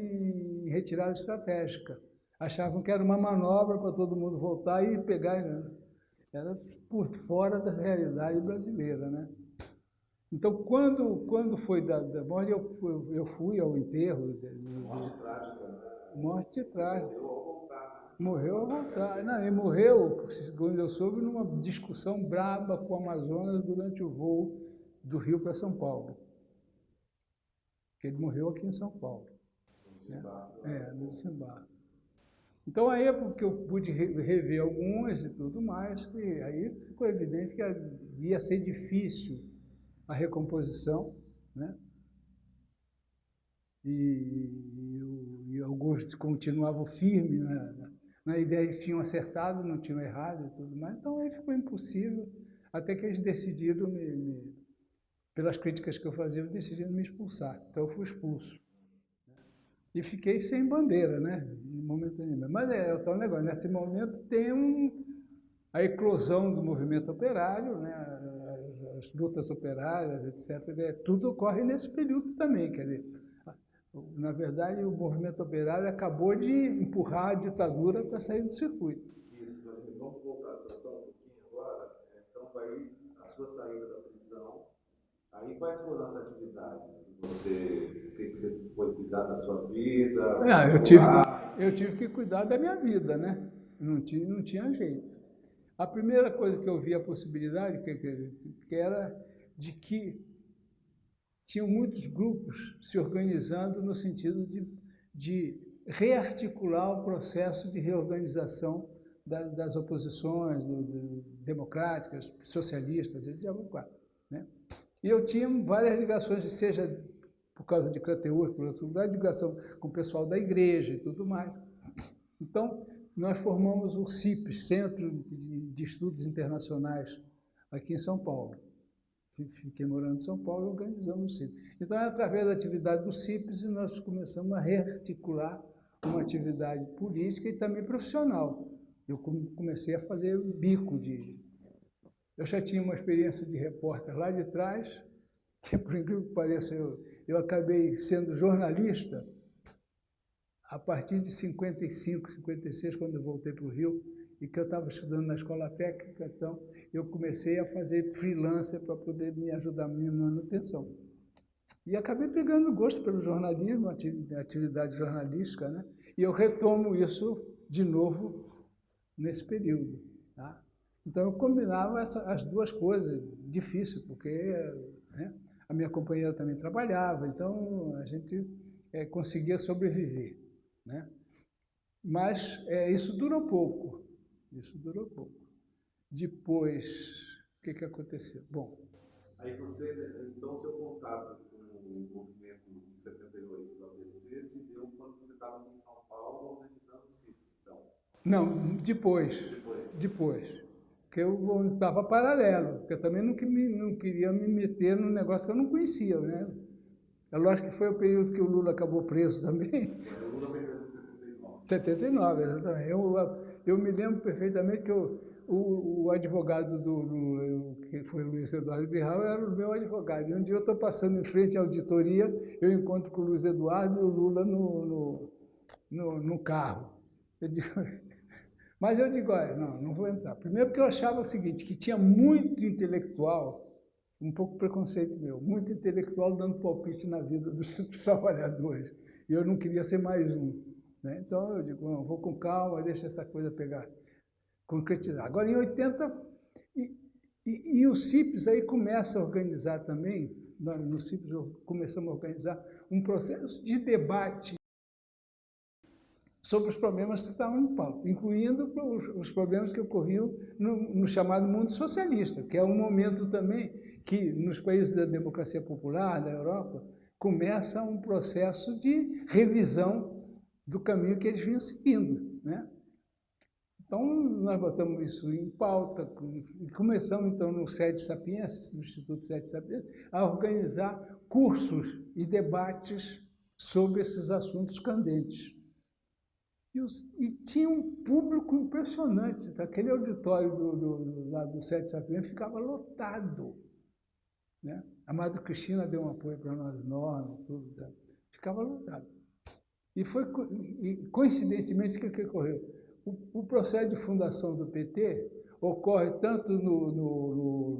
retirada estratégica. Achavam que era uma manobra para todo mundo voltar e pegar. Né? Era por fora da realidade brasileira. Né? Então, quando, quando foi da, da morte, eu, eu fui ao enterro. morte trágica. Né? Morte trágica. Morreu ao voltar. Não, ele morreu, segundo eu soube, numa discussão braba com o Amazonas durante o voo do Rio para São Paulo. Que ele morreu aqui em São Paulo. Né? É, no desembarque. Então aí é porque eu pude rever algumas e tudo mais, que aí ficou evidente que ia ser difícil a recomposição, né? E, e, e alguns continuavam firmes né? na ideia que tinham acertado, não tinham errado e tudo mais. Então aí ficou impossível, até que eles decidiram, me, me, pelas críticas que eu fazia, decidiram me expulsar. Então eu fui expulso. E fiquei sem bandeira, né? No momento nenhum. Mas é, é o tal negócio, nesse momento tem um, a eclosão do movimento operário, né? As, as lutas operárias, etc. É, tudo ocorre nesse período também, quer dizer, na verdade, o movimento operário acabou de empurrar a ditadura para sair do circuito. Isso, mas vamos voltar só um pouquinho agora. Então, aí, a sua saída da prisão, aí quais foram as atividades que você, que você foi cuidar da sua vida? É, eu, tive, eu tive que cuidar da minha vida, né? Não tinha, não tinha jeito. A primeira coisa que eu vi a possibilidade, que, que, que era de que tinham muitos grupos se organizando no sentido de, de rearticular o processo de reorganização da, das oposições do, do, democráticas, socialistas, e de né? E eu tinha várias ligações, seja por causa de Crateus, por outro lugar, ligação com o pessoal da igreja e tudo mais. Então, nós formamos o CIPES, Centro de, Estudos Internacionais, aqui em São Paulo fiquei morando em São Paulo e organizamos o CIPS. Então, através da atividade do CIPS, nós começamos a rearticular uma atividade política e também profissional. Eu comecei a fazer bico de... Eu já tinha uma experiência de repórter lá de trás, que por incrível que pareça, eu, eu acabei sendo jornalista a partir de 55, 56, quando eu voltei para o Rio, e que eu estava estudando na escola técnica, então eu comecei a fazer freelancer para poder me ajudar na minha manutenção. E acabei pegando gosto pelo jornalismo, atividade jornalística, né? e eu retomo isso de novo nesse período. Tá? Então eu combinava essa, as duas coisas, difícil, porque né, a minha companheira também trabalhava, então a gente é, conseguia sobreviver. Né? Mas é, isso durou pouco, isso durou pouco. Depois, o que, que aconteceu? Bom... Aí você, então, seu contato com o movimento de 78 do ABC se deu quando você estava em São Paulo organizando o CIP, então? Não, depois. Depois. Depois. Porque eu estava paralelo, porque eu também não, não queria me meter num negócio que eu não conhecia, né? É lógico que foi o período que o Lula acabou preso também. O Lula foi 79. 79, exatamente. Eu, eu me lembro perfeitamente que eu, o, o, advogado do, do, que foi o Luiz Eduardo Grihal era o meu advogado. E um dia eu estou passando em frente à auditoria, eu encontro com o Luiz Eduardo e o Lula no, no, no, no carro. Eu digo, mas eu digo, olha, não, não vou entrar. Primeiro porque eu achava o seguinte, que tinha muito intelectual, um pouco preconceito meu, muito intelectual dando palpite na vida dos trabalhadores. E eu não queria ser mais um. Né? Então eu digo, vou com calma, deixa essa coisa pegar, concretizar. Agora em 80, e, e, e o CIPS aí começa a organizar também, no CIPS começamos a organizar um processo de debate sobre os problemas que estavam em pauta, incluindo os, os problemas que ocorriam no, no, chamado mundo socialista, que é um momento também que, nos países da democracia popular, da Europa, começa um processo de revisão do caminho que eles vinham seguindo. Né? Então, nós botamos isso em pauta e começamos, então, no Sede Sapienses, no Instituto Sede Sapienses, a organizar cursos e debates sobre esses assuntos candentes. E, os, e tinha um público impressionante. Aquele auditório do, do, do, lá do Sede Sapienses ficava lotado. Né? A Madre Cristina deu um apoio para nós enorme, tudo. Tá? Ficava lotado. E foi, coincidentemente, o que, que ocorreu? O, o, processo de fundação do PT ocorre tanto no, no, no,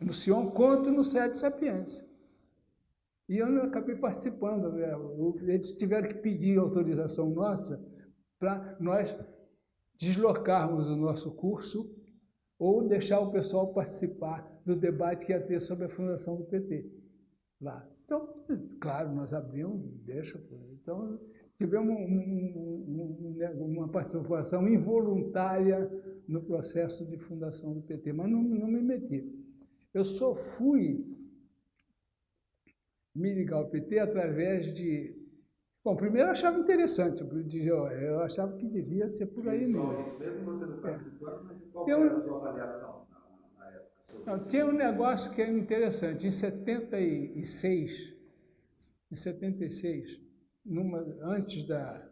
no, no Sion quanto no Sede Sapiência. E eu acabei participando. Né? Eles tiveram que pedir autorização nossa para nós deslocarmos o nosso curso ou deixar o pessoal participar do debate que ia ter sobre a fundação do PT lá. Então, claro, nós abrimos, deixa. Então, tivemos um, um, um, uma participação involuntária no processo de fundação do PT, mas não, não me meti. Eu só fui me ligar ao PT através de... Bom, primeiro eu achava interessante, eu achava que devia ser por aí mesmo. Isso mesmo você não participando, mas qual era a sua avaliação? Não, tinha um negócio que é interessante. Em 76, em 76, numa, antes da,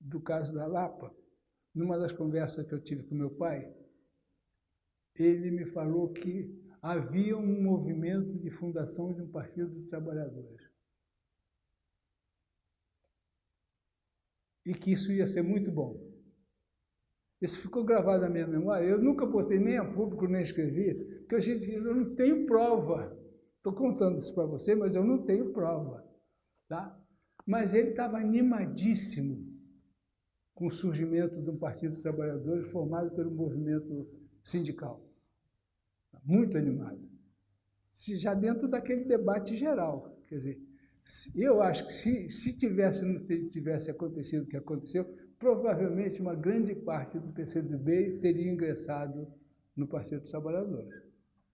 do caso da Lapa, numa das conversas que eu tive com meu pai, ele me falou que havia um movimento de fundação de um partido dos trabalhadores. E que isso ia ser muito bom. Isso ficou gravado na minha memória. Eu nunca botei nem a público, nem escrevi, porque a gente, eu não tenho prova. Estou contando isso para você, mas eu não tenho prova. Tá? Mas ele estava animadíssimo com o surgimento de um Partido dos Trabalhadores formado pelo movimento sindical. Muito animado. Já dentro daquele debate geral. Quer dizer, eu acho que se, se tivesse, tivesse acontecido o que aconteceu, provavelmente uma grande parte do PCdoB teria ingressado no Partido dos Trabalhadores.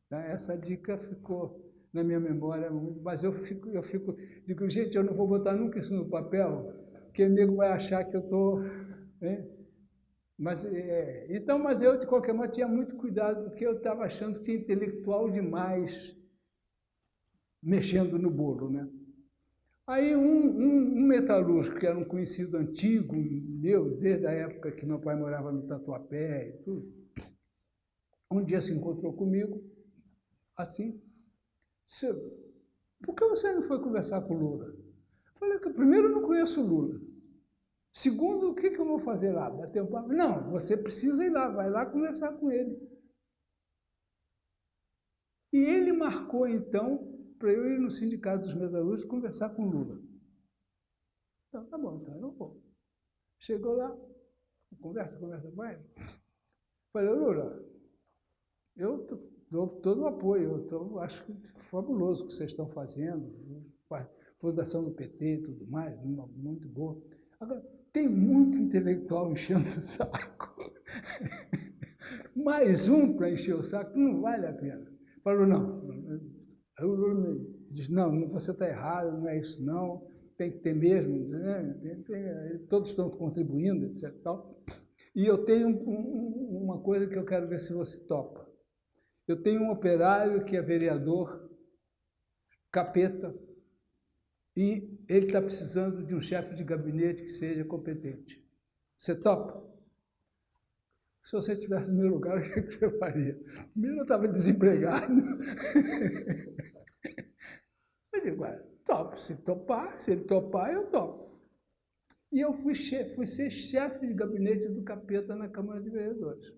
Tá? Essa dica ficou na minha memória, mas eu fico, eu fico, digo, gente, eu não vou botar nunca isso no papel, porque o nego vai achar que eu estou... Mas, é, então, mas eu, de qualquer modo, tinha muito cuidado, porque eu estava achando que tinha intelectual demais mexendo no bolo, né? Aí um, um, um, metalúrgico, que era um conhecido antigo meu, desde a época que meu pai morava no Tatuapé e tudo, um dia se encontrou comigo, assim, disse, por que você não foi conversar com o Lula? Falei que primeiro eu não conheço o Lula. Segundo, o que, que eu vou fazer lá? Bater um papo? Não, você precisa ir lá, vai lá conversar com ele. E ele marcou, então, para eu ir no Sindicato dos Metalúrgicos conversar com o Lula. Então, tá bom, então eu vou. Chegou lá, conversa, conversa, vai. Falei, Lula, eu dou todo o apoio, eu acho que é fabuloso o que vocês estão fazendo, fundação do PT e tudo mais, muito boa. Agora, tem muito intelectual enchendo o saco. Mais um para encher o saco não vale a pena. Falou, não, Aí o Lula me diz, não, você está errado, não é isso não, tem que ter mesmo, né? tem, tem, todos estão contribuindo, etc. Tal. E eu tenho um, uma coisa que eu quero ver se você topa. Eu tenho um operário que é vereador, capeta, e ele está precisando de um chefe de gabinete que seja competente. Você topa? Se você estivesse no meu lugar, o que, é que você faria? Primeiro eu estava desempregado. eu digo, topo, se topar, se ele topar, eu topo. E eu fui, chefe, fui ser chefe de gabinete do capeta na Câmara de Vereadores.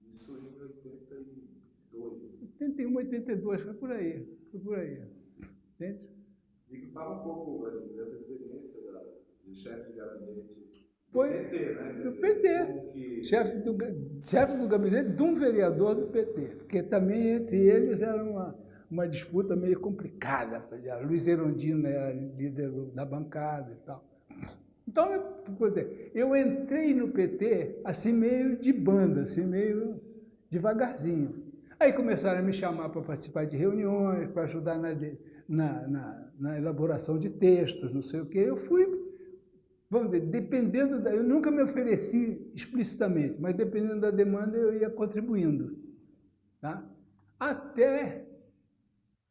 Isso em 82. 81, 82, foi por aí. Foi por aí. Entende? E fala um pouco dessa experiência de chefe de gabinete foi do PT, né? Do PT. Chefe, do, chefe do gabinete de um vereador do PT. Porque também entre eles era uma, uma disputa meio complicada. Luiz Erondino era líder da bancada e tal. Então, eu entrei no PT assim meio de banda, assim meio devagarzinho. Aí começaram a me chamar para participar de reuniões, para ajudar na, na, na, na elaboração de textos, não sei o quê. Eu fui vamos dizer, dependendo da, eu nunca me ofereci explicitamente, mas dependendo da demanda eu ia contribuindo, tá? Até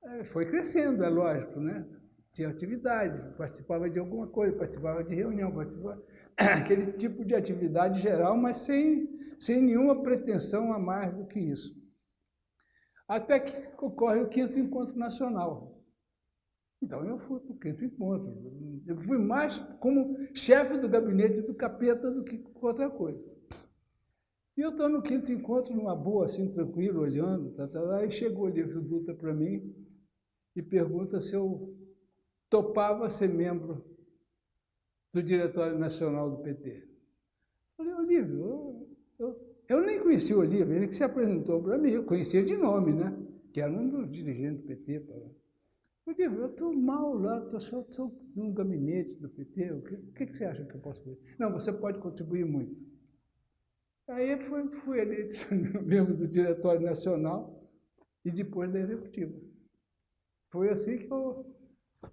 é, foi crescendo, é lógico, né? Tinha atividade, participava de alguma coisa, participava de reunião, participava aquele tipo de atividade geral, mas sem, sem nenhuma pretensão a mais do que isso. Até que ocorre o quinto encontro nacional, então eu fui para o quinto encontro. Eu fui mais como chefe do gabinete do capeta do que outra coisa. E eu estou no quinto encontro, numa boa, assim, tranquilo, olhando, tá, tá, tá, chegou o livro Dutra para mim e pergunta se eu topava ser membro do Diretório Nacional do PT. Eu falei, Olívio, eu, eu, eu nem conhecia o Olívio, ele que se apresentou para mim, eu conhecia de nome, né? Que era um dos dirigentes do PT. Pra... Digo, eu estou mal lá, estou num gabinete do PT, o que, que, que, você acha que eu posso fazer? Não, você pode contribuir muito. Aí fui, fui eleito membro do Diretório Nacional e depois da Executiva. Foi assim que eu...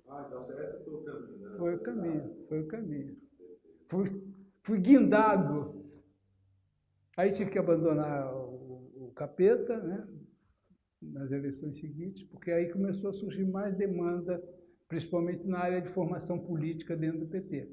Ah, então esse foi o caminho, né? Foi o caminho, foi o caminho. Fui, fui guindado. Aí tive que abandonar o, o capeta, né? Nas eleições seguintes, porque aí começou a surgir mais demanda, principalmente na área de formação política dentro do PT.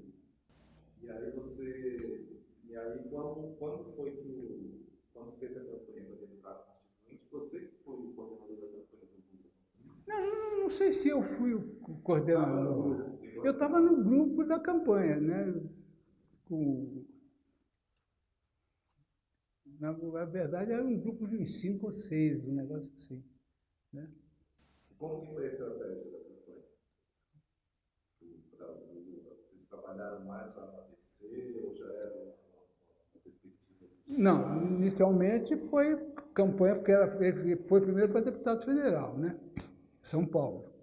E aí você, e aí quando, quando foi que o, quando teve a campanha deputado constituinte, você que foi o coordenador da campanha do? Não, não, não sei se eu fui o coordenador. Eu estava no grupo da campanha, né? Com na, verdade, era um grupo de uns cinco ou seis, um negócio assim. Né? Como que foi a estratégia da campanha? Vocês trabalharam mais lá na ABC ou já era uma, uma perspectiva? Não, inicialmente foi campanha, porque era, ele foi primeiro para deputado federal, né? São Paulo.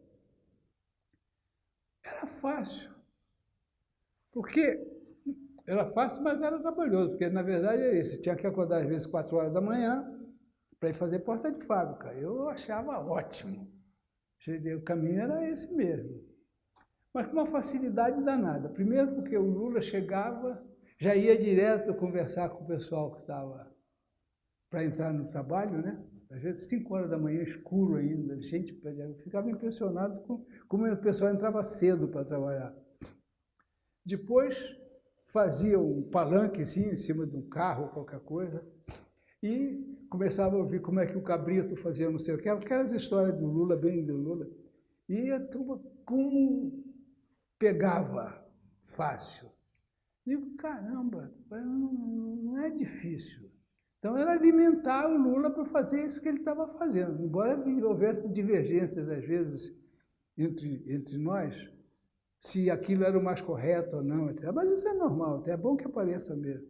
Era fácil. Porque era fácil, mas era trabalhoso, porque na verdade é isso. Tinha que acordar às vezes 4 horas da manhã para ir fazer porta de fábrica. Eu achava ótimo. O caminho era esse mesmo. Mas com uma facilidade danada. Primeiro porque o Lula chegava, já ia direto conversar com o pessoal que estava para entrar no trabalho, né? Às vezes, 5 horas da manhã, escuro ainda, gente, eu ficava impressionado com como o pessoal entrava cedo para trabalhar. Depois, fazia um palanque assim, em cima de um carro, qualquer coisa, e começava a ouvir como é que o cabrito fazia não sei o que, aquelas histórias do Lula, bem do Lula. E a turma, como pegava fácil. Digo, caramba, não é difícil. Então era alimentar o Lula para fazer isso que ele estava fazendo. Embora houvesse divergências, às vezes, entre, entre nós, se aquilo era o mais correto ou não, etc. mas isso é normal, é bom que apareça mesmo.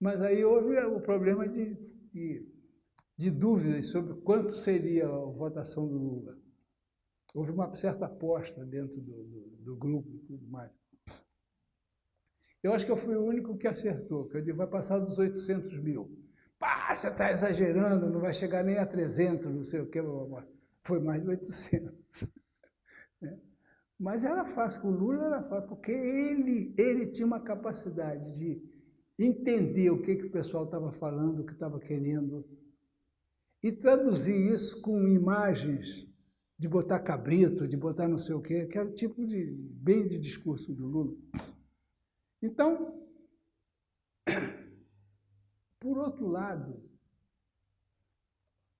Mas aí houve o problema de, de, de dúvidas sobre quanto seria a votação do Lula. Houve uma certa aposta dentro do, do, do grupo e tudo mais. Eu acho que eu fui o único que acertou, que eu digo, vai passar dos 800 mil. Pá, você está exagerando, não vai chegar nem a 300, não sei o que. Foi mais de 800. É. Mas era fácil, o Lula era fácil, porque ele, ele tinha uma capacidade de entender o que, que o pessoal estava falando, o que estava querendo, e traduzir isso com imagens de botar cabrito, de botar não sei o quê, que era o tipo de, bem de discurso do Lula. Então, por outro lado,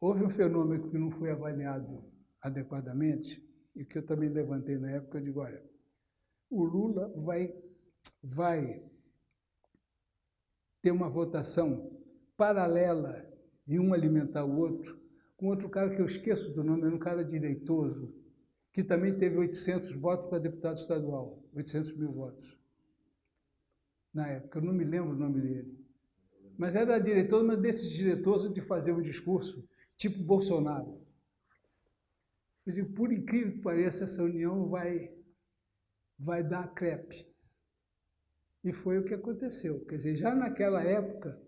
houve um fenômeno que não foi avaliado adequadamente, e que eu também levantei na época, eu digo, olha, o Lula vai, vai ter uma votação paralela e um alimentar o outro, com outro cara que eu esqueço do nome, era um cara direitoso, que também teve 800 votos para deputado estadual, 800 mil votos na época, eu não me lembro o nome dele. Mas era diretor, mas desses diretores de fazer um discurso tipo Bolsonaro. Eu digo, por incrível que pareça, essa união vai, vai dar crepe. E foi o que aconteceu. Quer dizer, já naquela época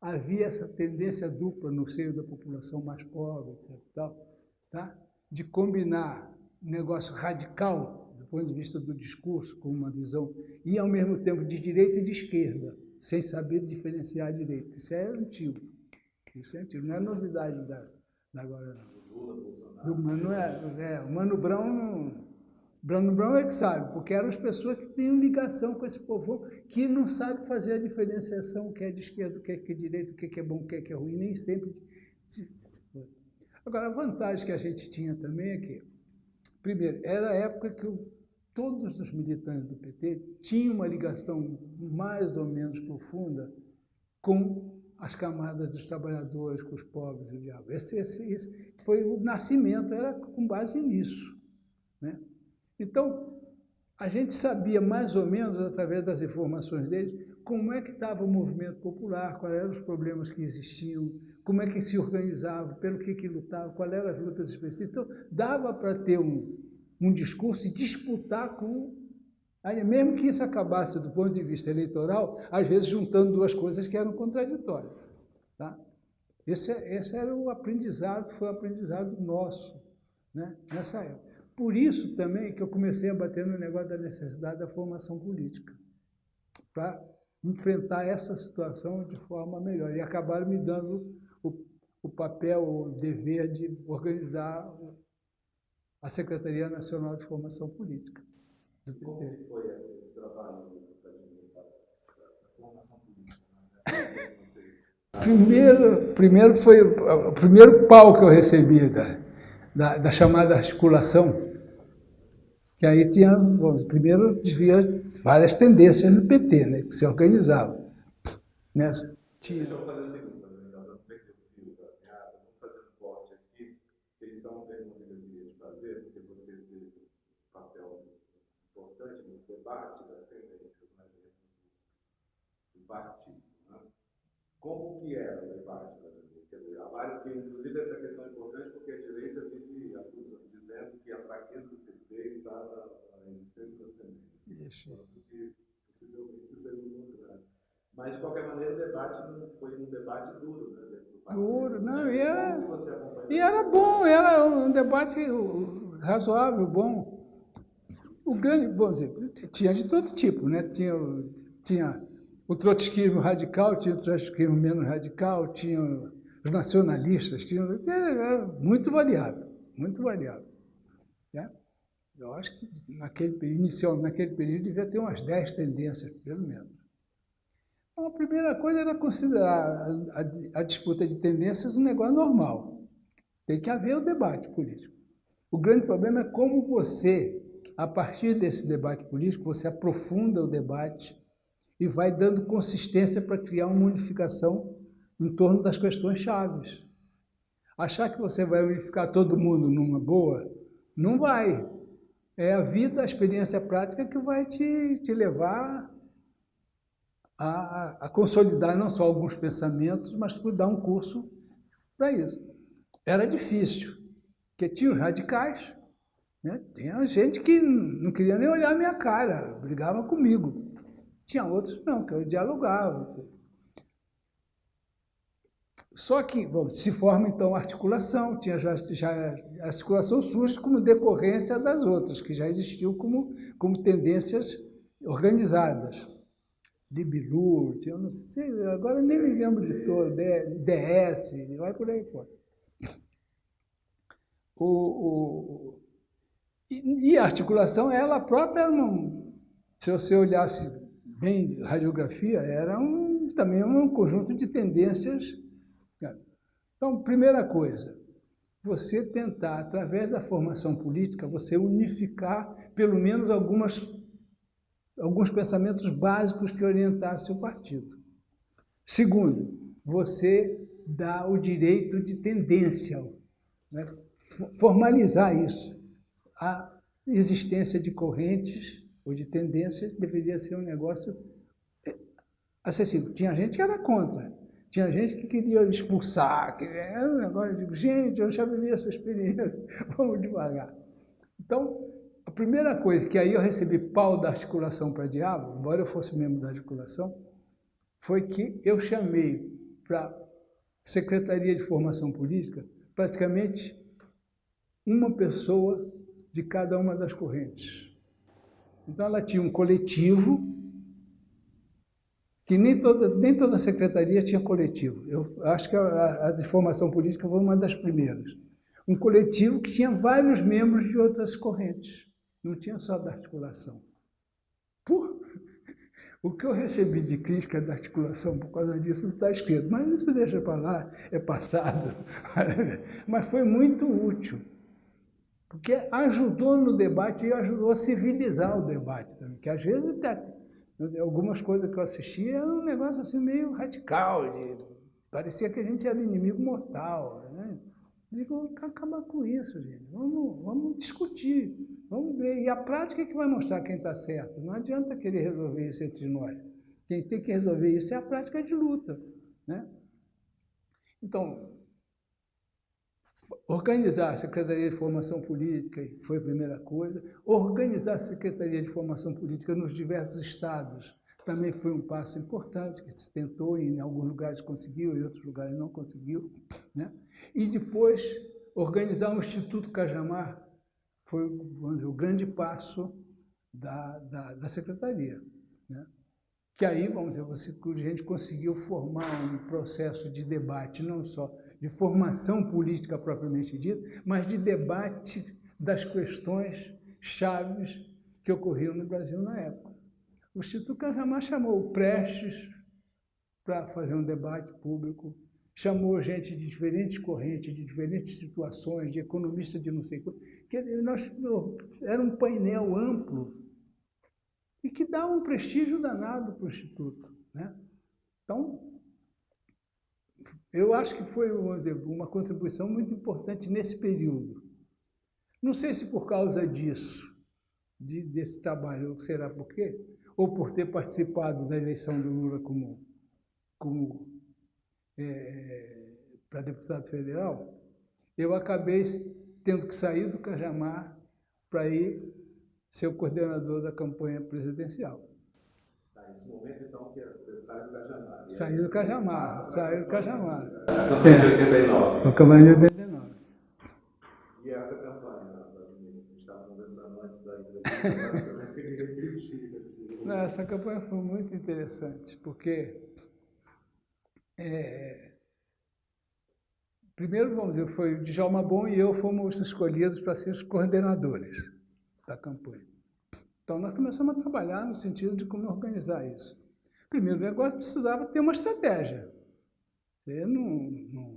havia essa tendência dupla no seio da população mais pobre, etc. Tal, tá? De combinar um negócio radical do ponto de vista do discurso, com uma visão, e ao mesmo tempo de direita e de esquerda, sem saber diferenciar a direita. Isso é antigo. Isso é antigo, não é novidade da, agora, não. Do Mano, é, é, o Mano Brown, Mano Brown é que sabe, porque eram as pessoas que tinham ligação com esse povo que não sabe fazer a diferenciação, o que é de esquerda, o que é, que é direito, o que é, bom, o que é, que é ruim, nem sempre. Agora, a vantagem que a gente tinha também é que, primeiro, era a época que o todos os militantes do PT tinham uma ligação mais ou menos profunda com as camadas dos trabalhadores, com os pobres e o diabo. Esse, esse, esse foi o nascimento, era com base nisso. Né? Então, a gente sabia mais ou menos, através das informações deles, como é que estava o movimento popular, quais eram os problemas que existiam, como é que se organizava, pelo que, que lutava, quais eram as lutas específicas. Então, dava para ter um, um discurso e disputar com. Mesmo que isso acabasse do ponto de vista eleitoral, às vezes juntando duas coisas que eram contraditórias. Tá? Esse, esse era o aprendizado, foi o aprendizado nosso né, nessa época. Por isso também que eu comecei a bater no negócio da necessidade da formação política, para enfrentar essa situação de forma melhor. E acabaram me dando o, o papel, o dever de organizar a Secretaria Nacional de Formação Política do PT. Como foi esse trabalho da formação política? Né? Primeiro, primeiro foi o primeiro pau que eu recebi da, da, da chamada articulação, que aí tinha, bom, primeiro havia várias tendências no PT, né, que se organizavam. Nessa. Tinha. Deixa eu fazer o seguinte. partido. Né? Como que era o debate da direita? Há que, inclusive, essa questão é importante porque a direita vive acusando, dizendo que a fraqueza do PT está na, na existência das tendências. Isso. Porque, possivelmente, seja o contrário. Mas, de qualquer maneira, o debate não foi um debate duro, né? Duro, não, e era, e era bom, era um debate razoável, bom. O grande, vamos dizer, tinha de todo tipo, né? Tinha, tinha o trotskismo radical, tinha o trotskismo menos radical, tinha os nacionalistas, tinha, era muito variável, muito variável. Né? Eu acho que naquele, inicial, naquele período devia ter umas 10 tendências, pelo menos. Então, a primeira coisa era considerar a, a, a disputa de tendências um negócio normal. Tem que haver o debate político. O grande problema é como você a partir desse debate político, você aprofunda o debate e vai dando consistência para criar uma unificação em torno das questões chaves. Achar que você vai unificar todo mundo numa boa, não vai. É a vida, a experiência prática que vai te, te levar a, a consolidar não só alguns pensamentos, mas dar um curso para isso. Era difícil, porque tinha os radicais, né? Tinha gente que não queria nem olhar a minha cara, brigava comigo. Tinha outros não, que eu dialogava. Só que bom, se forma então articulação, tinha já, já articulação surge como decorrência das outras, que já existiam como, como tendências organizadas. Libilu, tinha, não sei, agora nem me lembro de todo, DS, vai por aí fora. O, o, e, a articulação, ela própria, não, se você olhasse bem radiografia, era um, também um conjunto de tendências. Então, primeira coisa, você tentar, através da formação política, você unificar pelo menos algumas, alguns pensamentos básicos que orientassem o partido. Segundo, você dá o direito de tendência, né? formalizar isso a existência de correntes ou de tendências deveria ser um negócio é, acessível. Tinha gente que era contra, tinha gente que queria expulsar, que era um negócio, eu digo, gente, eu já vivi essa experiência, vamos devagar. Então, a primeira coisa que aí eu recebi pau da articulação para diabo, embora eu fosse membro da articulação, foi que eu chamei para Secretaria de Formação Política praticamente uma pessoa de cada uma das correntes. Então, ela tinha um coletivo, que nem toda, nem toda secretaria tinha coletivo. Eu acho que a, a de formação política foi uma das primeiras. Um coletivo que tinha vários membros de outras correntes, não tinha só da articulação. Por, o que eu recebi de crítica da articulação por causa disso não está escrito, mas isso deixa para lá, é passado. Mas foi muito útil. Porque ajudou no debate e ajudou a civilizar o debate também. Que às vezes algumas coisas que eu assistia eram um negócio assim meio radical, de, parecia que a gente era inimigo mortal. Né? Digo, acabar com isso, gente. Vamos, vamos discutir, vamos ver. E a prática é que vai mostrar quem está certo. Não adianta querer resolver isso entre nós. Quem tem que resolver isso é a prática de luta. Né? Então, Organizar a Secretaria de Formação Política foi a primeira coisa. Organizar a Secretaria de Formação Política nos diversos estados também foi um passo importante, que se tentou, em alguns lugares conseguiu, em outros lugares não conseguiu. Né? E depois, organizar o Instituto Cajamar foi dizer, o grande passo da, da, da Secretaria. Né? Que aí, vamos dizer, você, a gente conseguiu formar um processo de debate, não só de formação política propriamente dita, mas de debate das questões chaves que ocorriam no Brasil na época. O Instituto Cajamar chamou Prestes para fazer um debate público, chamou gente de diferentes correntes, de diferentes situações, de economistas de não sei quanto, nós, era um painel amplo e que dá um prestígio danado para o Instituto. Né? Então, eu acho que foi dizer, uma contribuição muito importante nesse período. Não sei se por causa disso, de, desse trabalho, será por quê? Ou por ter participado da eleição do Lula como, como é, para deputado federal, eu acabei tendo que sair do Cajamar para ir ser o coordenador da campanha presidencial nesse momento, então, que você sai do Cajamar. Saí do Cajamar, saí do Cajamar. A campanha de 89. A campanha de 89. E essa campanha, a gente estava conversando antes da entrevista, Não, essa campanha foi muito interessante, porque é, primeiro, vamos dizer, foi o Djalma Bom e eu fomos escolhidos para ser os coordenadores da campanha. Então, nós começamos a trabalhar no sentido de como organizar isso. Primeiro negócio, precisava ter uma estratégia. Você não, não,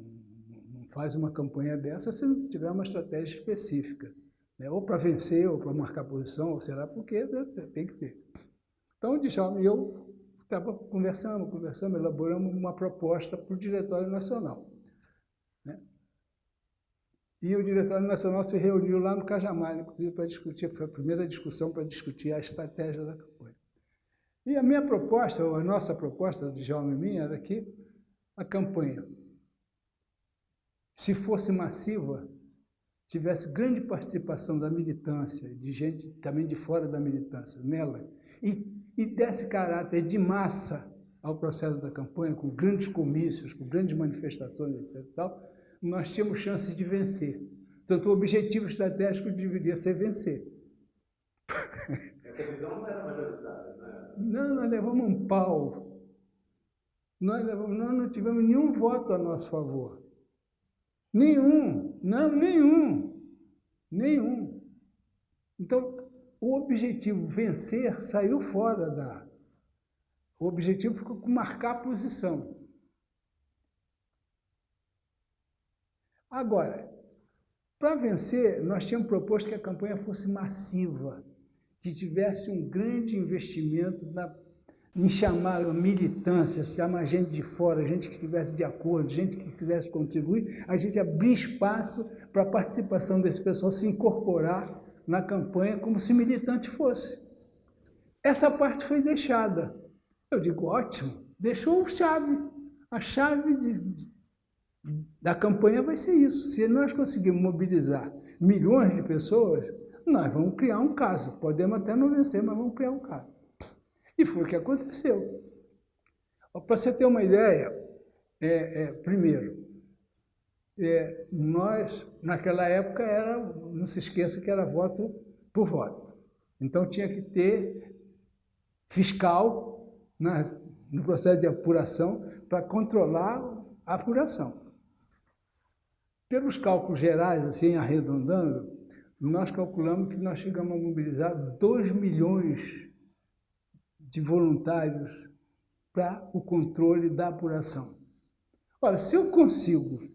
não faz uma campanha dessa se não tiver uma estratégia específica. Né? Ou para vencer, ou para marcar posição, ou sei lá, porque tem que ter. Então, o Djalma e eu estava conversando, conversando, elaboramos uma proposta para o Diretório Nacional. E o Diretório Nacional se reuniu lá no Cajamar, inclusive, para discutir, foi a primeira discussão para discutir a estratégia da campanha. E a minha proposta, ou a nossa proposta, de Djalma e minha, era que a campanha, se fosse massiva, tivesse grande participação da militância, de gente também de fora da militância, nela, e, e desse caráter de massa ao processo da campanha, com grandes comícios, com grandes manifestações, etc. Tal, nós tínhamos chances de vencer. Portanto, o objetivo estratégico deveria ser vencer. Essa visão não era majoritária, né? Não, nós levamos um pau. Nós, levamos, nós não tivemos nenhum voto a nosso favor. Nenhum, não, nenhum, nenhum. Então, o objetivo vencer saiu fora da... O objetivo ficou marcar a posição. Agora, para vencer, nós tínhamos proposto que a campanha fosse massiva, que tivesse um grande investimento na em chamar a militância, chamar gente de fora, gente que estivesse de acordo, gente que quisesse contribuir, a gente abrir espaço para a participação desse pessoal se incorporar na campanha como se militante fosse. Essa parte foi deixada. Eu digo, ótimo, deixou chave. A chave de, da campanha vai ser isso. Se nós conseguirmos mobilizar milhões de pessoas, nós vamos criar um caso. Podemos até não vencer, mas vamos criar um caso. E foi o que aconteceu. Para você ter uma ideia, é, é, primeiro, é, nós, naquela época, era, não se esqueça que era voto por voto. Então tinha que ter fiscal né, no processo de apuração para controlar a apuração. Pelos cálculos gerais, assim, arredondando, nós calculamos que nós chegamos a mobilizar 2 milhões de voluntários para o controle da apuração. Olha, se eu consigo,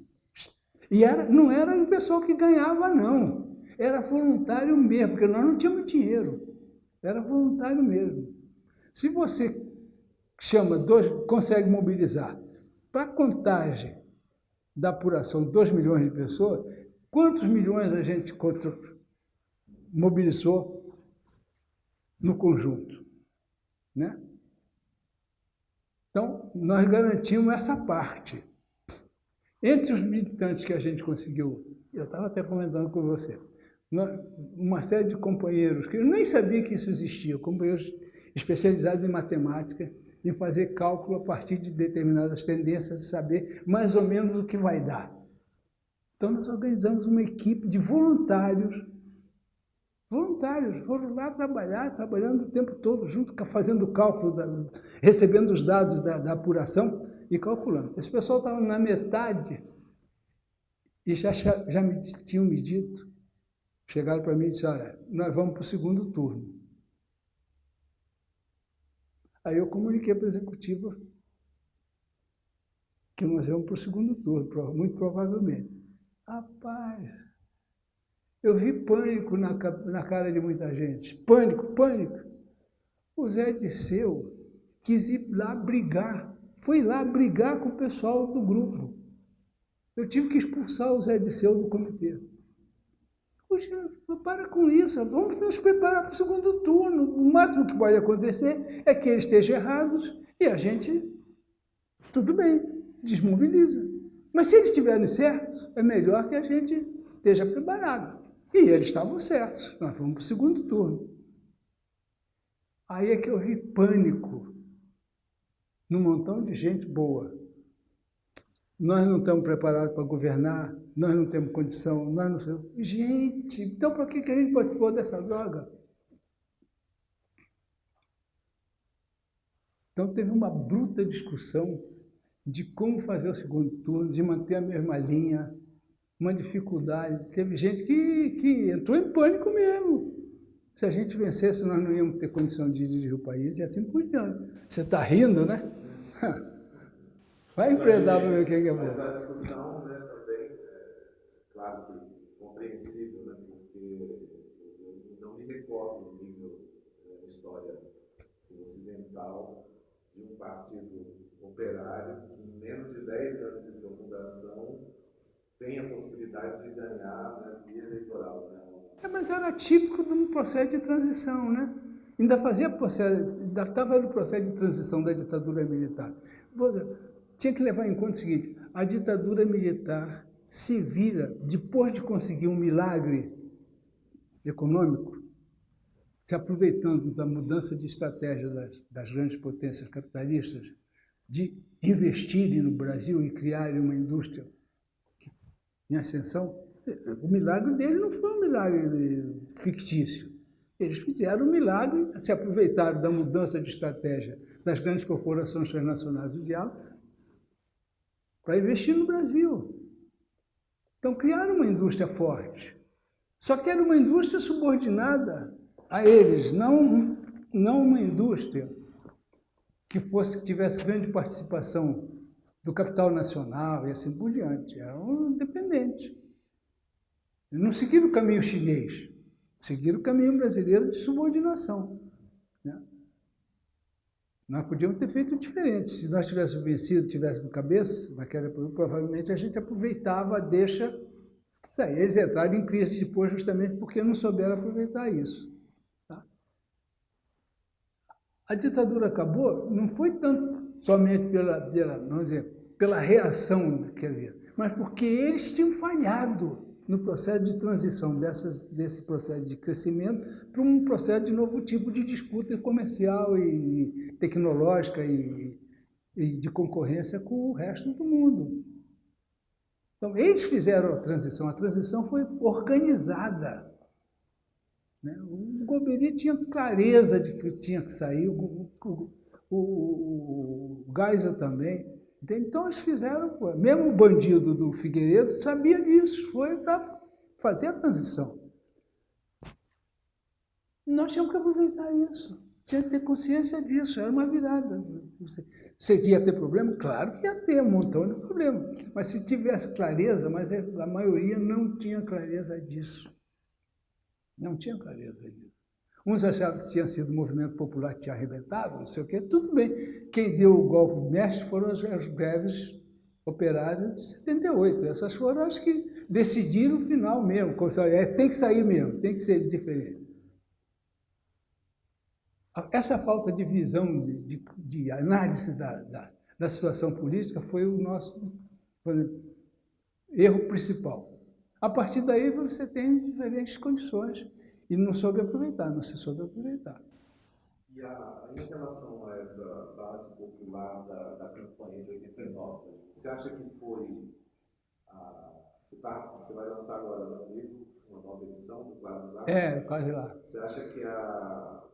e era, não era o pessoal que ganhava, não, era voluntário mesmo, porque nós não tínhamos dinheiro, era voluntário mesmo. Se você chama, dois, consegue mobilizar para contagem da apuração 2 milhões de pessoas, quantos milhões a gente mobilizou no conjunto? Né? Então, nós garantimos essa parte. Entre os militantes que a gente conseguiu, eu estava até comentando com você, uma série de companheiros que eu nem sabia que isso existia, companheiros especializados em matemática, em fazer cálculo a partir de determinadas tendências e saber mais ou menos o que vai dar. Então, nós organizamos uma equipe de voluntários Voluntários foram lá trabalhar, trabalhando o tempo todo, junto, fazendo cálculo, da, recebendo os dados da, da, apuração e calculando. Esse pessoal estava na metade e já, já me tinham me dito, chegaram para mim e disseram, olha, nós vamos para o segundo turno. Aí eu comuniquei para a executiva que nós vamos para o segundo turno, muito provavelmente. Rapaz, eu vi pânico na, na cara de muita gente. Pânico, pânico. O Zé Disseu quis ir lá brigar. Foi lá brigar com o pessoal do grupo. Eu tive que expulsar o Zé Disseu do comitê. Poxa, para com isso, vamos nos preparar para o segundo turno. O máximo que pode acontecer é que eles estejam errados e a gente, tudo bem, desmobiliza. Mas se eles estiverem certos, é melhor que a gente esteja preparado. E eles estavam certos, nós fomos para o segundo turno. Aí é que eu vi pânico num montão de gente boa nós não estamos preparados para governar, nós não temos condição, nós não somos... Gente, então para que, que a gente participou dessa droga? Então teve uma bruta discussão de como fazer o segundo turno, de manter a mesma linha, uma dificuldade. Teve gente que, que entrou em pânico mesmo. Se a gente vencesse, nós não íamos ter condição de dirigir o país e assim por diante. Você está rindo, né? Vai enfrentar para ver o que é bom. Mas a discussão né, também, é, claro que compreensível, né, porque eu não me recordo no nível da né, história assim, ocidental de um partido operário que em menos de 10 anos de sua fundação tem a possibilidade de ganhar né, via eleitoral. Né? É, mas era típico de um processo de transição, né? Ainda fazia processo, ainda estava no processo de transição da ditadura militar. Tinha que levar em conta o seguinte, a ditadura militar se vira, depois de conseguir um milagre econômico, se aproveitando da mudança de estratégia das, das grandes potências capitalistas, de investirem no Brasil e criarem uma indústria em ascensão, o milagre dele não foi um milagre fictício. Eles fizeram um milagre, se aproveitaram da mudança de estratégia das grandes corporações transnacionais do diálogo para investir no Brasil. Então criaram uma indústria forte. Só que era uma indústria subordinada a eles, não, não uma indústria que fosse que tivesse grande participação do capital nacional e assim por diante. Eram independentes. Não seguiram o caminho chinês, seguiram o caminho brasileiro de subordinação. Nós podíamos ter feito diferente. Se nós tivéssemos vencido, tivéssemos cabeça, naquela, provavelmente a gente aproveitava deixa. Eles entraram em crise depois justamente porque não souberam aproveitar isso. Tá? A ditadura acabou, não foi tanto somente pela, pela, vamos dizer, pela reação que havia, mas porque eles tinham falhado no processo de transição dessas, desse processo de crescimento para um processo de novo tipo de disputa comercial e tecnológica e, e de concorrência com o resto do mundo. Então, eles fizeram a transição. A transição foi organizada. Né? O Goberi tinha clareza de que tinha que sair, o, o, o, o Geisel também. Então eles fizeram, mesmo o bandido do Figueiredo sabia disso, foi para fazer a transição. Nós tínhamos que aproveitar isso, tinha que ter consciência disso, era uma virada. Você ia ter problema? Claro que ia ter um montão de problema, mas se tivesse clareza, mas é, a maioria não tinha clareza disso. Não tinha clareza disso. Uns achavam que tinha sido o movimento popular que tinha arrebentado, não sei o quê, tudo bem. Quem deu o golpe mestre foram as, as greves operárias de 78. Essas foram as que decidiram o final mesmo. É, tem que sair mesmo, tem que ser diferente. Essa falta de visão, de, de análise da, da, da, situação política foi o nosso erro principal. A partir daí você tem diferentes condições e não soube aproveitar, não se soube aproveitar. E a, em relação a essa base popular da, da campanha de 89, você acha que foi. A, você, tá, você vai lançar agora no livro uma nova edição do Quase Lá? É, Quase Lá. Você acha que a,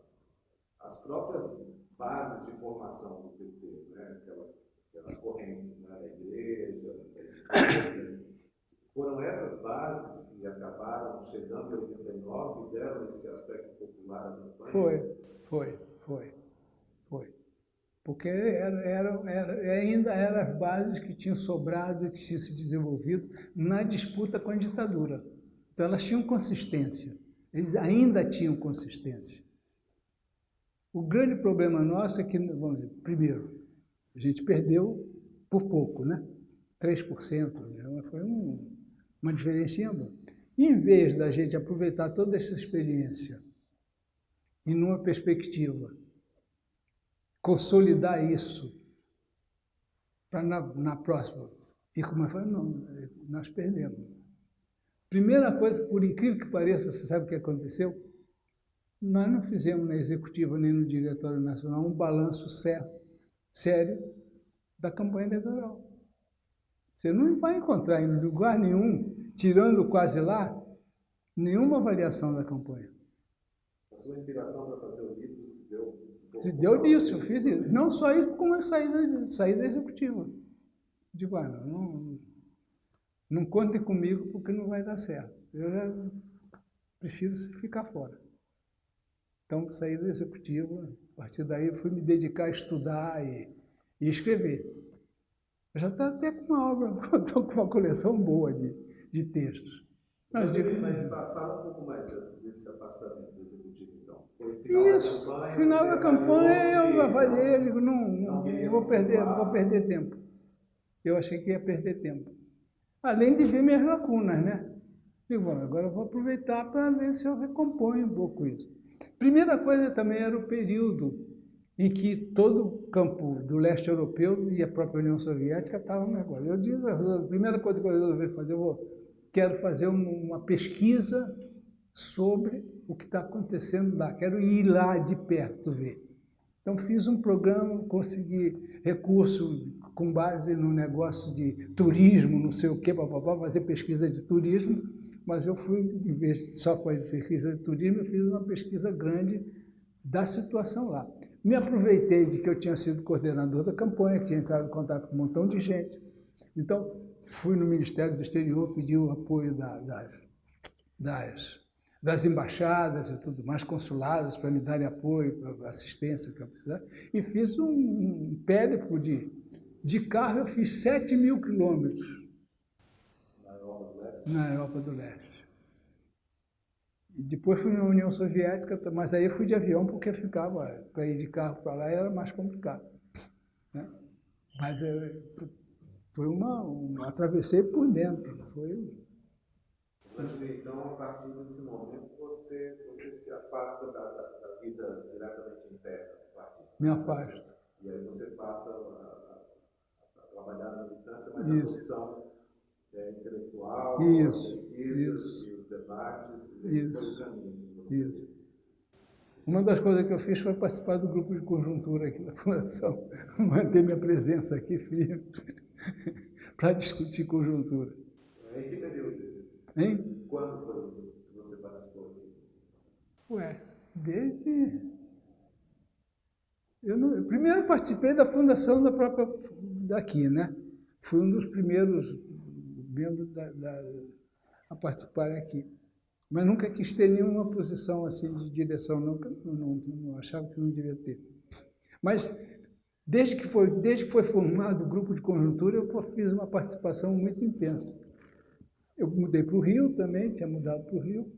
as próprias bases de formação do PT, né, aquela, aquelas correntes né, da igreja, da esquerda, foram essas bases que acabaram chegando em 89 e deram esse aspecto popular à campanha? Foi, foi, foi, foi. Porque era, era, era, ainda eram as bases que tinham sobrado e que tinham se desenvolvido na disputa com a ditadura. Então elas tinham consistência, eles ainda tinham consistência. O grande problema nosso é que, vamos dizer, primeiro, a gente perdeu por pouco, né? 3%, né? foi um, uma diferença Em vez da gente aproveitar toda essa experiência e numa perspectiva, consolidar isso para na, na, próxima. E como eu falei, não, nós perdemos. Primeira coisa, por incrível que pareça, você sabe o que aconteceu? Nós não fizemos na executiva nem no Diretório Nacional um balanço certo, sério da campanha eleitoral. Você não vai encontrar em lugar nenhum, tirando quase lá, nenhuma avaliação da campanha. A sua inspiração para fazer o livro se deu Se deu disso, eu fiz isso. Não só isso, como eu saí da, executiva. Digo, ah, não, não contem comigo porque não vai dar certo. Eu já prefiro ficar fora. Então, saí da executiva, a partir daí fui me dedicar a estudar e, e escrever. Eu já estou até com uma obra, estou com uma coleção boa de, de textos. Mas, digo, mas fala um pouco mais desse, desse afastamento do executivo, então. Foi final Isso, da campanha, final da campanha eu avaliei, digo, não, não, não vou, perder, vou perder tempo. Eu achei que ia perder tempo. Além de ver minhas lacunas, né? Digo, bom, agora eu vou aproveitar para ver se eu recomponho um pouco isso. Primeira coisa também era o período em que todo o campo do leste europeu e a própria União Soviética estavam negócio. Eu disse, a primeira coisa que eu resolvi fazer, eu vou, quero fazer uma pesquisa sobre o que está acontecendo lá, quero ir lá de perto ver. Então fiz um programa, consegui recurso com base no negócio de turismo, não sei o para fazer pesquisa de turismo, mas eu fui, em vez só fazer pesquisa de turismo, eu fiz uma pesquisa grande da situação lá. Me aproveitei de que eu tinha sido coordenador da campanha, tinha entrado em contato com um montão de gente. Então, fui no Ministério do Exterior, pedi o apoio da, das, das, das, embaixadas e tudo mais, consulados, para me darem apoio, assistência que eu precisava, e fiz um, um périplo de, de carro, eu fiz 7 mil quilômetros na Europa do Leste. E depois fui na União Soviética, mas aí eu fui de avião porque ficava, para ir de carro para lá era mais complicado. Né? Mas eu, foi uma, uma, atravessei por dentro. Foi... Então, a partir desse momento, você, você se afasta da, da, da vida diretamente interna do partido? Me afasto. E aí você passa a, a, a trabalhar na militância, mas Isso. a posição é, intelectual, isso, as pesquisas isso. e os debates, esse foi o caminho você... Isso. Uma das coisas que eu fiz foi participar do grupo de conjuntura aqui da Fundação, manter minha presença aqui firme para discutir conjuntura. Em que período isso? Hein? Quando foi isso que você participou? Ué, desde... Eu, não... eu primeiro participei da fundação da própria daqui, né? Fui um dos primeiros membros da, da, a participarem aqui. Mas nunca quis ter nenhuma posição assim de direção, nunca, não, não, não achava que não devia ter. Mas desde que foi, desde que foi formado o grupo de conjuntura, eu fiz uma participação muito intensa. Eu mudei para o Rio também, tinha mudado para o Rio.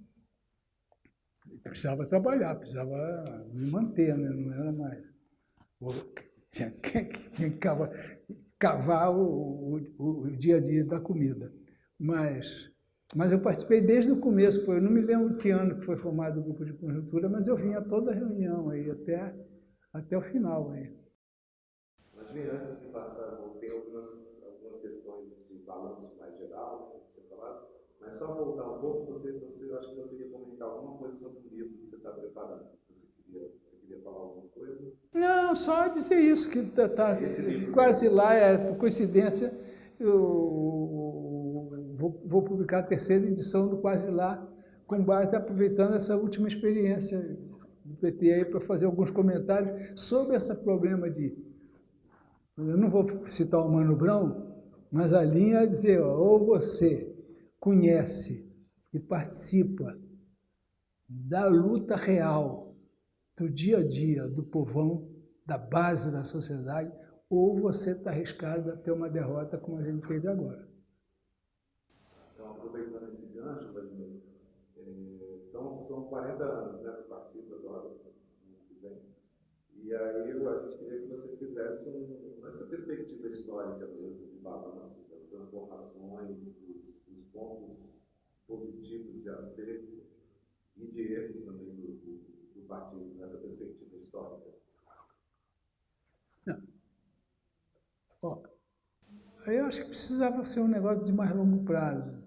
Precisava trabalhar, precisava me manter, né? não era mais. Tinha, tinha que cavar, cavar o, o, o dia a dia da comida. Mas mas eu participei desde o começo, eu não me lembro que ano que foi formado o grupo de conjuntura, mas eu vinha a toda a reunião aí, até, até o final aí. Mas antes de passar, tem algumas, algumas questões de balanço mais geral, que você falado, mas só voltar um pouco, você, você, eu acho que você ia comentar alguma coisa sobre o livro que você está preparando. Você queria, você queria falar alguma coisa? Não, só dizer isso, que está tá, tá quase lá, é por coincidência, eu, vou, vou publicar a terceira edição do Quase Lá, com base aproveitando essa última experiência do PT aí para fazer alguns comentários sobre esse problema de... Eu não vou citar o Mano Brown, mas a linha é dizer, ou você conhece e participa da luta real, do dia a dia, do povão, da base da sociedade, ou você está arriscado a ter uma derrota como a gente teve agora. Então, aproveitando esse gancho, é, então são 40 anos né, do partido agora, ano que vem. E aí a gente queria que você fizesse um, essa perspectiva histórica mesmo, de balanço das transformações, dos, dos pontos positivos de acerto e de erros também do, do, do partido nessa perspectiva histórica. Não. Eu acho que precisava ser um negócio de mais longo prazo.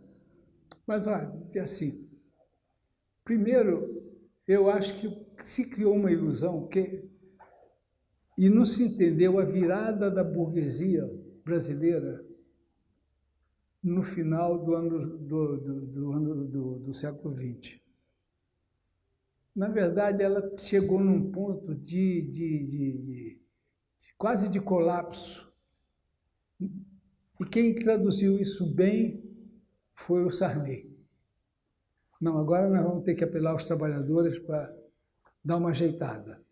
Mas, olha, assim, primeiro, eu acho que se criou uma ilusão que, e não se entendeu a virada da burguesia brasileira no final do ano do, do, do ano do, do século XX. na verdade, ela chegou num ponto de, de, de, de quase de colapso. E quem traduziu isso bem foi o Sarney. Não, agora nós vamos ter que apelar aos trabalhadores para dar uma ajeitada.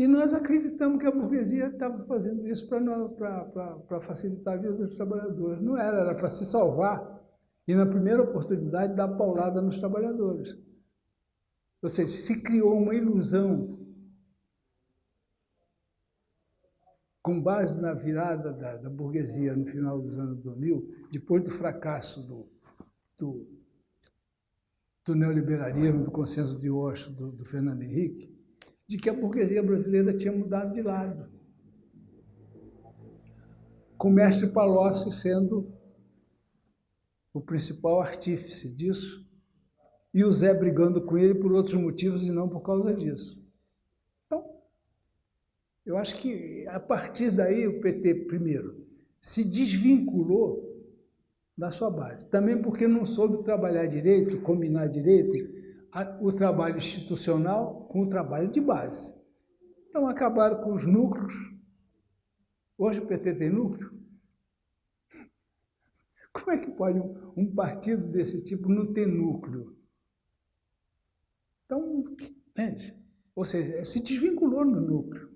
E nós acreditamos que a burguesia estava fazendo isso para facilitar a vida dos trabalhadores. Não era, era para se salvar e, na primeira oportunidade, dar paulada nos trabalhadores. Ou seja, se criou uma ilusão com base na virada da, da, burguesia no final dos anos 2000, depois do fracasso do, do, do neoliberalismo, do consenso de Osho, do, do Fernando Henrique, de que a burguesia brasileira tinha mudado de lado. Com o mestre Palocci sendo o principal artífice disso, e o Zé brigando com ele por outros motivos e não por causa disso. Então, eu acho que a partir daí o PT, primeiro, se desvinculou da sua base. Também porque não soube trabalhar direito, combinar direito o trabalho institucional com o trabalho de base. Então acabaram com os núcleos. Hoje o PT tem núcleo. Como é que pode um, partido desse tipo não ter núcleo? Então, entende? Ou seja, se desvinculou no núcleo,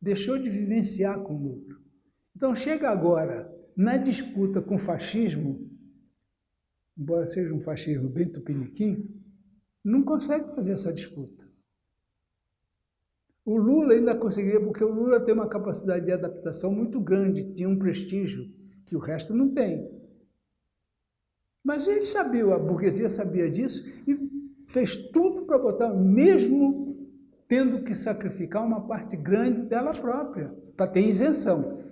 deixou de vivenciar com o núcleo. Então chega agora, na disputa com o fascismo, embora seja um fascismo bem tupiniquim, não consegue fazer essa disputa. O Lula ainda conseguiria, porque o Lula tem uma capacidade de adaptação muito grande, tinha um prestígio que o resto não tem. Mas ele sabia, a burguesia sabia disso e fez tudo para botar, mesmo tendo que sacrificar uma parte grande dela própria, para ter isenção.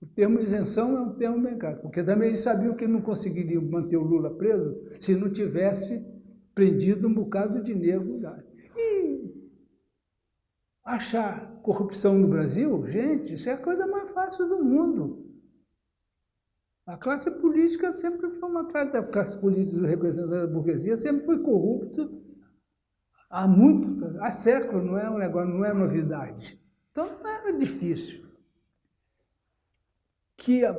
O termo isenção é um termo bem caro, porque também eles sabiam que não conseguiriam manter o Lula preso se não tivesse prendido um bocado de negro. E achar corrupção no Brasil, gente, isso é a coisa mais fácil do mundo. A classe política sempre foi uma classe, a classe política representada da burguesia sempre foi corrupta há muito, há séculos, não é um negócio, não é novidade. Então não era difícil que a,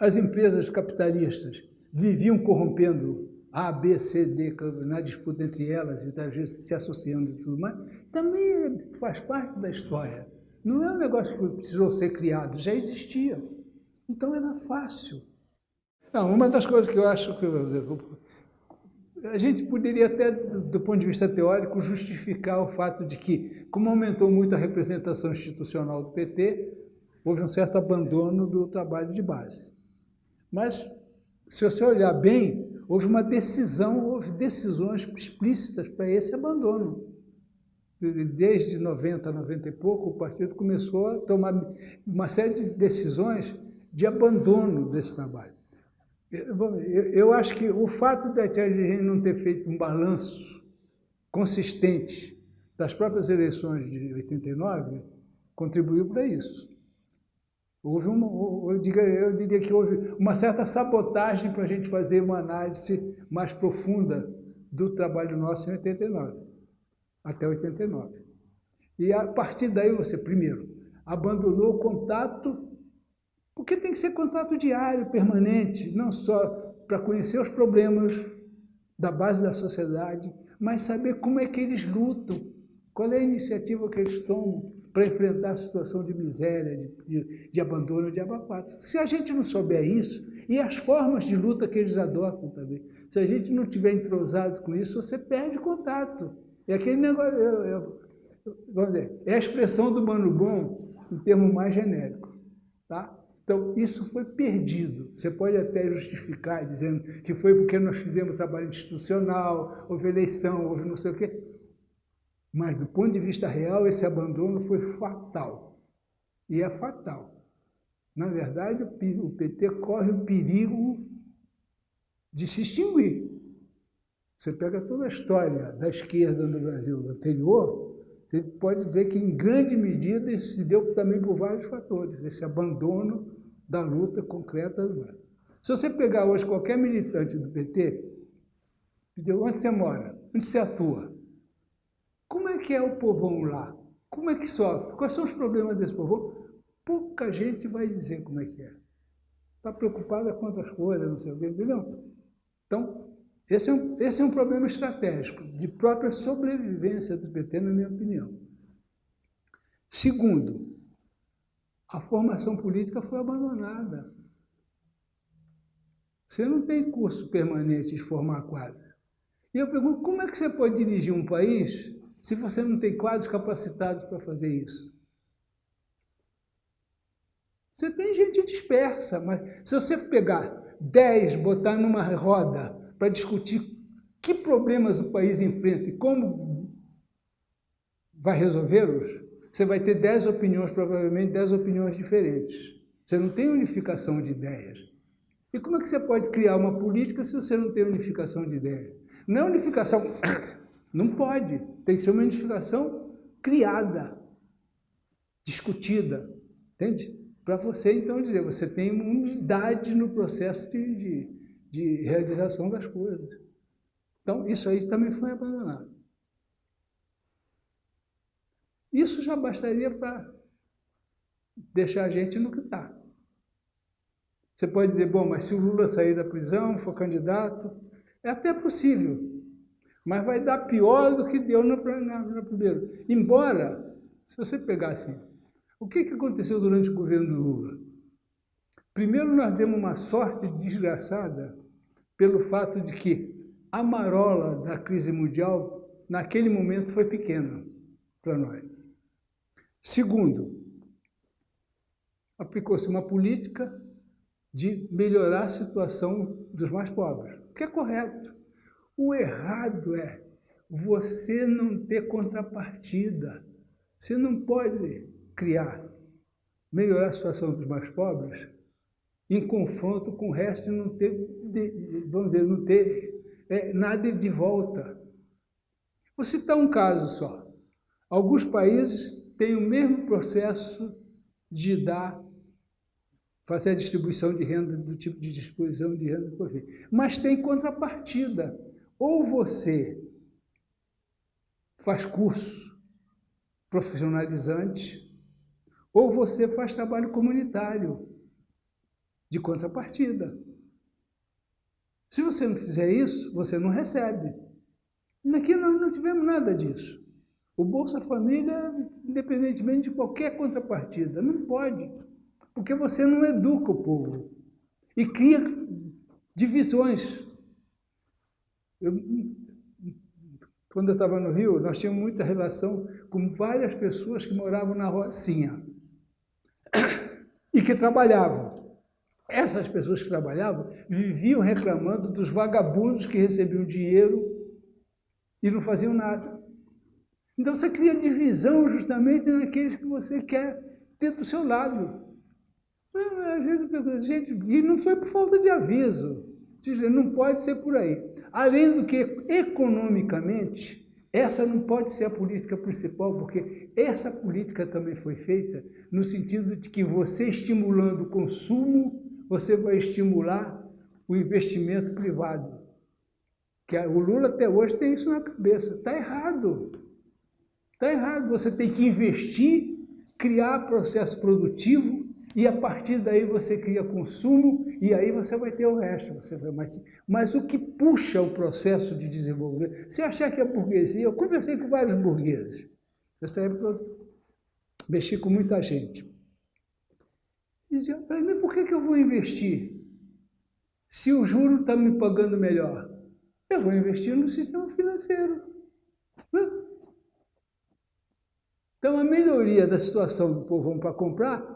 as empresas capitalistas viviam corrompendo A, B, C, D, na disputa entre elas e vezes se associando e tudo mais, também faz parte da história. Não é um negócio que precisou ser criado, já existia. Então era fácil. Não, uma das coisas que eu acho que a gente poderia até, do ponto de vista teórico, justificar o fato de que, como aumentou muito a representação institucional do PT, houve um certo abandono do trabalho de base. Mas, se você olhar bem, houve uma decisão, houve decisões explícitas para esse abandono. Desde 90, 90 e pouco, o partido começou a tomar uma série de decisões de abandono desse trabalho. Eu, acho que o fato de a gente não ter feito um balanço consistente das próprias eleições de 89 contribuiu para isso. Houve uma, eu, diria, eu diria que houve uma certa sabotagem para a gente fazer uma análise mais profunda do trabalho nosso em 89, até 89. E a partir daí você, primeiro, abandonou o contato porque tem que ser contato diário, permanente, não só para conhecer os problemas da base da sociedade, mas saber como é que eles lutam, qual é a iniciativa que eles tomam para enfrentar a situação de miséria, de, de, de abandono, de abafato. Se a gente não souber isso, e as formas de luta que eles adotam também, se a gente não tiver entrosado com isso, você perde contato. É aquele negócio, eu, eu, vamos dizer, é a expressão do Mano Bom em termo mais genérico. Tá? Então, isso foi perdido. Você pode até justificar dizendo que foi porque nós fizemos trabalho institucional, houve eleição, houve não sei o quê. Mas, do ponto de vista real, esse abandono foi fatal. E é fatal. Na verdade, o PT corre o perigo de se extinguir. Você pega toda a história da esquerda no Brasil anterior, você pode ver que, em grande medida, isso se deu também por vários fatores, esse abandono da luta concreta. Se você pegar hoje qualquer militante do PT, Onde você mora? Onde você atua? Como é que é o povão lá? Como é que sofre? Quais são os problemas desse povão? Pouca gente vai dizer como é que é. Está preocupada com outras coisas, não sei o quê, entendeu? Então, esse é, um, esse é um problema estratégico, de própria sobrevivência do PT, na minha opinião. Segundo, a formação política foi abandonada. Você não tem curso permanente de formar quadros. E eu pergunto, como é que você pode dirigir um país se você não tem quadros capacitados para fazer isso? Você tem gente dispersa, mas se você pegar 10, botar numa roda para discutir que problemas o país enfrenta e como vai resolvê-los, você vai ter 10 opiniões, provavelmente 10 opiniões diferentes. Você não tem unificação de ideias. E como é que você pode criar uma política se você não tem unificação de ideias? Não é unificação, não pode. Tem que ser uma unificação criada, discutida, entende? Para você, então, dizer, você tem unidade no processo de, de de realização das coisas. Então, isso aí também foi abandonado. Isso já bastaria para deixar a gente no que está. Você pode dizer, bom, mas se o Lula sair da prisão, for candidato, é até possível, mas vai dar pior do que deu no, no primeiro. Embora, se você pegar assim, o que, que aconteceu durante o governo Lula? Primeiro, nós demos uma sorte desgraçada pelo fato de que a marola da crise mundial, naquele momento, foi pequena para nós. Segundo, aplicou-se uma política de melhorar a situação dos mais pobres, que é correto. O errado é você não ter contrapartida. Você não pode criar, melhorar a situação dos mais pobres em confronto com o resto e não ter, vamos dizer, não ter é, nada de volta. Vou citar um caso só. Alguns países têm o mesmo processo de dar, fazer a distribuição de renda, do tipo de distribuição de renda mas tem contrapartida. Ou você faz curso profissionalizante, ou você faz trabalho comunitário de contrapartida. Se você não fizer isso, você não recebe. Aqui nós não tivemos nada disso. O Bolsa Família, independentemente de qualquer contrapartida, não pode, porque você não educa o povo e cria divisões. Eu, quando eu estava no Rio, nós tínhamos muita relação com várias pessoas que moravam na Rocinha e que trabalhavam. Essas pessoas que trabalhavam viviam reclamando dos vagabundos que recebiam dinheiro e não faziam nada. Então você cria divisão justamente naqueles que você quer ter do seu lado. Às vezes, gente, e não foi por falta de aviso. Não pode ser por aí. Além do que, economicamente, essa não pode ser a política principal, porque essa política também foi feita no sentido de que você estimulando o consumo, você vai estimular o investimento privado. Que o Lula até hoje tem isso na cabeça. Está errado. Está errado. Você tem que investir, criar processo produtivo e a partir daí você cria consumo e aí você vai ter o resto. Você vai, mas, mas o que puxa o processo de desenvolvimento? Se achar que é burguesia, eu conversei com vários burgueses. Nessa época eu mexi com muita gente. Dizia, mas por que, que eu vou investir? Se o juro está me pagando melhor, eu vou investir no sistema financeiro. Então, a melhoria da situação do povo para comprar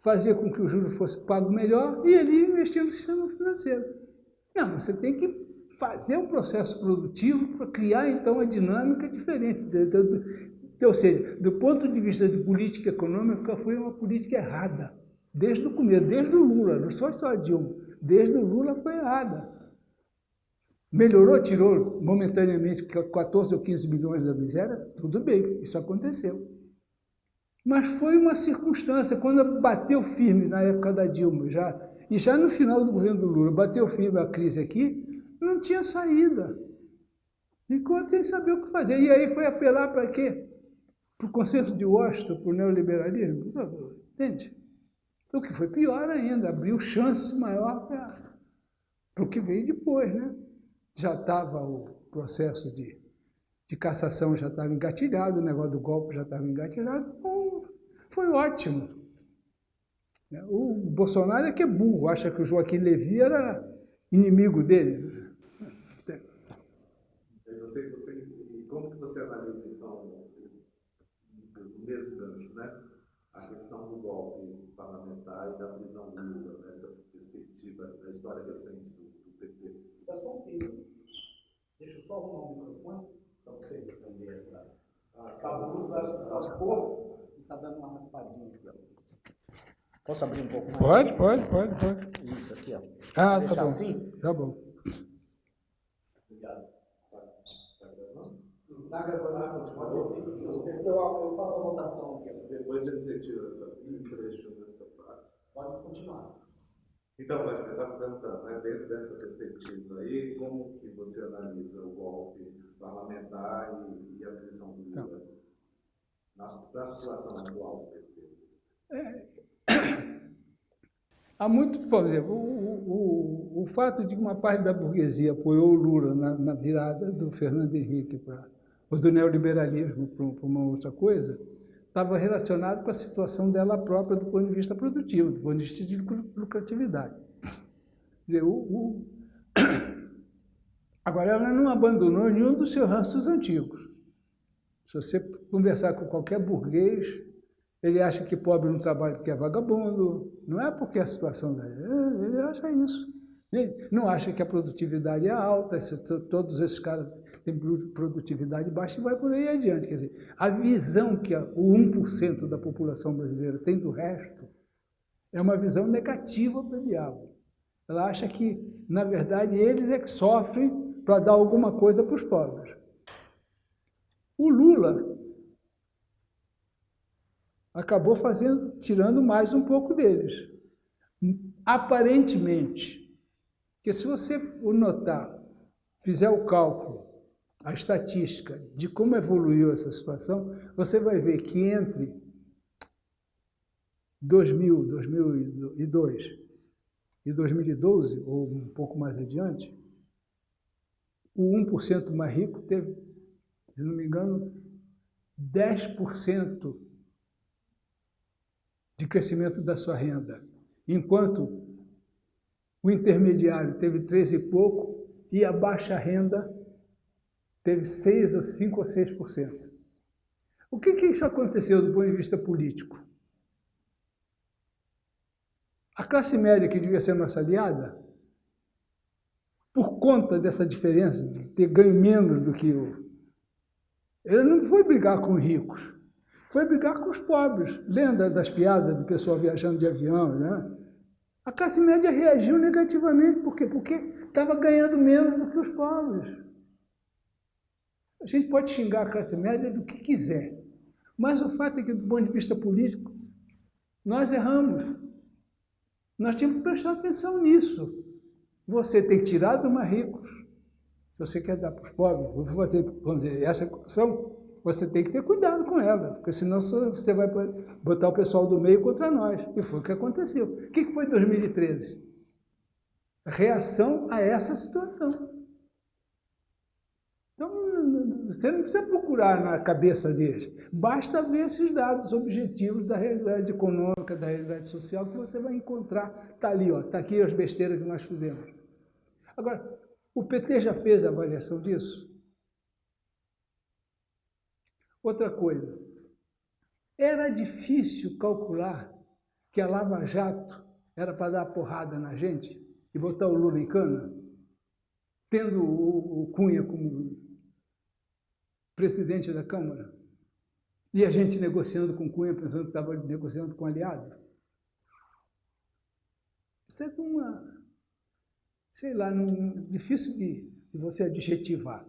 fazia com que o juro fosse pago melhor e ele investir no sistema financeiro. Não, você tem que fazer um processo produtivo para criar, então, a dinâmica diferente. Ou seja, do ponto de vista de política econômica, foi uma política errada. Desde o começo, desde o Lula, não foi só a Dilma. Desde o Lula foi errada. Melhorou, tirou momentaneamente 14 ou 15 milhões da miséria? Tudo bem, isso aconteceu. Mas foi uma circunstância, quando bateu firme na época da Dilma, já, e já no final do governo do Lula, bateu firme a crise aqui, não tinha saída. Ficou sem saber o que fazer. E aí foi apelar para quê? Para o consenso de Washington, para o neoliberalismo? Entende? O que foi pior ainda, abriu chance maior para, o que veio depois. Né? Já estava o processo de, de cassação, já estava engatilhado, o negócio do golpe já estava engatilhado. Foi ótimo. O Bolsonaro é que é burro, acha que o Joaquim Levy era inimigo dele. Você, você, e como que você analisa, então, o mesmo gancho, né? A questão do golpe parlamentar e da prisão Lula, nessa perspectiva da história recente do, do PT? Dá só um tempo. Deixa eu só arrumar o microfone para você responder essa. Ah, a luz raspou e está dando uma raspadinha aqui. Posso abrir um pouco mais? Pode, pode, pode, pode. Isso aqui, ó. Ah, Deixar tá bom. assim? Tá bom. Está gravando, pode ouvir. Eu, eu faço a votação aqui. Depois eles retiram essa, esse trecho dessa parte. Pode continuar. Então, Vladimir, eu estava perguntando, né, dentro dessa perspectiva aí, como que você analisa o golpe parlamentar e, e a prisão do Lula na, situação atual? É, há muito, por exemplo, o, o, o fato de uma parte da burguesia apoiou o Lula na, na virada do Fernando Henrique para ou do neoliberalismo para uma outra coisa, estava relacionado com a situação dela própria do ponto de vista produtivo, do ponto de vista de lucratividade. Dizer, o, o... Agora, ela não abandonou nenhum dos seus rastros antigos. Se você conversar com qualquer burguês, ele acha que pobre não trabalha porque é vagabundo, não é porque é a situação dele, ele acha isso. Ele não acha que a produtividade é alta, todos esses caras tem produtividade baixa e vai por aí adiante. Quer dizer, a visão que o 1% da população brasileira tem do resto é uma visão negativa para o diabo. Ela acha que, na verdade, eles é que sofrem para dar alguma coisa para os pobres. O Lula acabou fazendo, tirando mais um pouco deles. Aparentemente, que se você notar, fizer o cálculo a estatística de como evoluiu essa situação, você vai ver que entre 2000, 2002 e 2012, ou um pouco mais adiante, o 1% mais rico teve, se não me engano, 10% de crescimento da sua renda, enquanto o intermediário teve 13 e pouco e a baixa renda teve 6 ou 5 ou 6%. O que, que isso aconteceu do ponto de vista político? A classe média, que devia ser nossa aliada, por conta dessa diferença, de ter ganho menos do que o... Ele não foi brigar com os ricos, foi brigar com os pobres. Lembra das piadas do pessoal viajando de avião, né? A classe média reagiu negativamente, por quê? Porque estava ganhando menos do que os pobres. A gente pode xingar a classe média do que quiser, mas o fato é que, do ponto de vista político, nós erramos. Nós temos que prestar atenção nisso. Você tem tirado mais ricos, você quer dar para os pobres, vou fazer, vamos dizer, essa equação, você tem que ter cuidado com ela, porque senão você vai botar o pessoal do meio contra nós. E foi o que aconteceu. O que foi 2013? Reação a essa situação. Então, você não precisa procurar na cabeça deles. Basta ver esses dados objetivos da realidade econômica, da realidade social, que você vai encontrar. Está ali, está aqui as besteiras que nós fizemos. Agora, o PT já fez a avaliação disso? Outra coisa, era difícil calcular que a Lava Jato era para dar porrada na gente e botar o Lula em cana, tendo o, o Cunha como presidente da Câmara, e a gente negociando com Cunha, pensando que estava negociando com aliado. Isso é uma, sei lá, difícil de, de você adjetivar.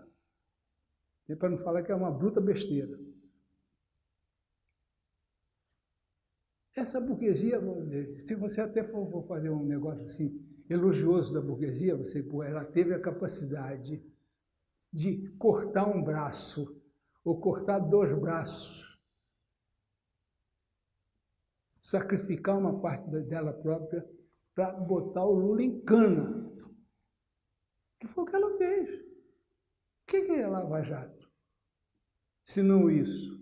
É para não falar que é uma bruta besteira. Essa burguesia, dizer, se você até for, for, fazer um negócio assim, elogioso da burguesia, você, ela teve a capacidade de cortar um braço ou cortar dois braços, sacrificar uma parte dela própria para botar o Lula em cana. Que foi o que ela fez. O que é Lava Jato? Se não isso.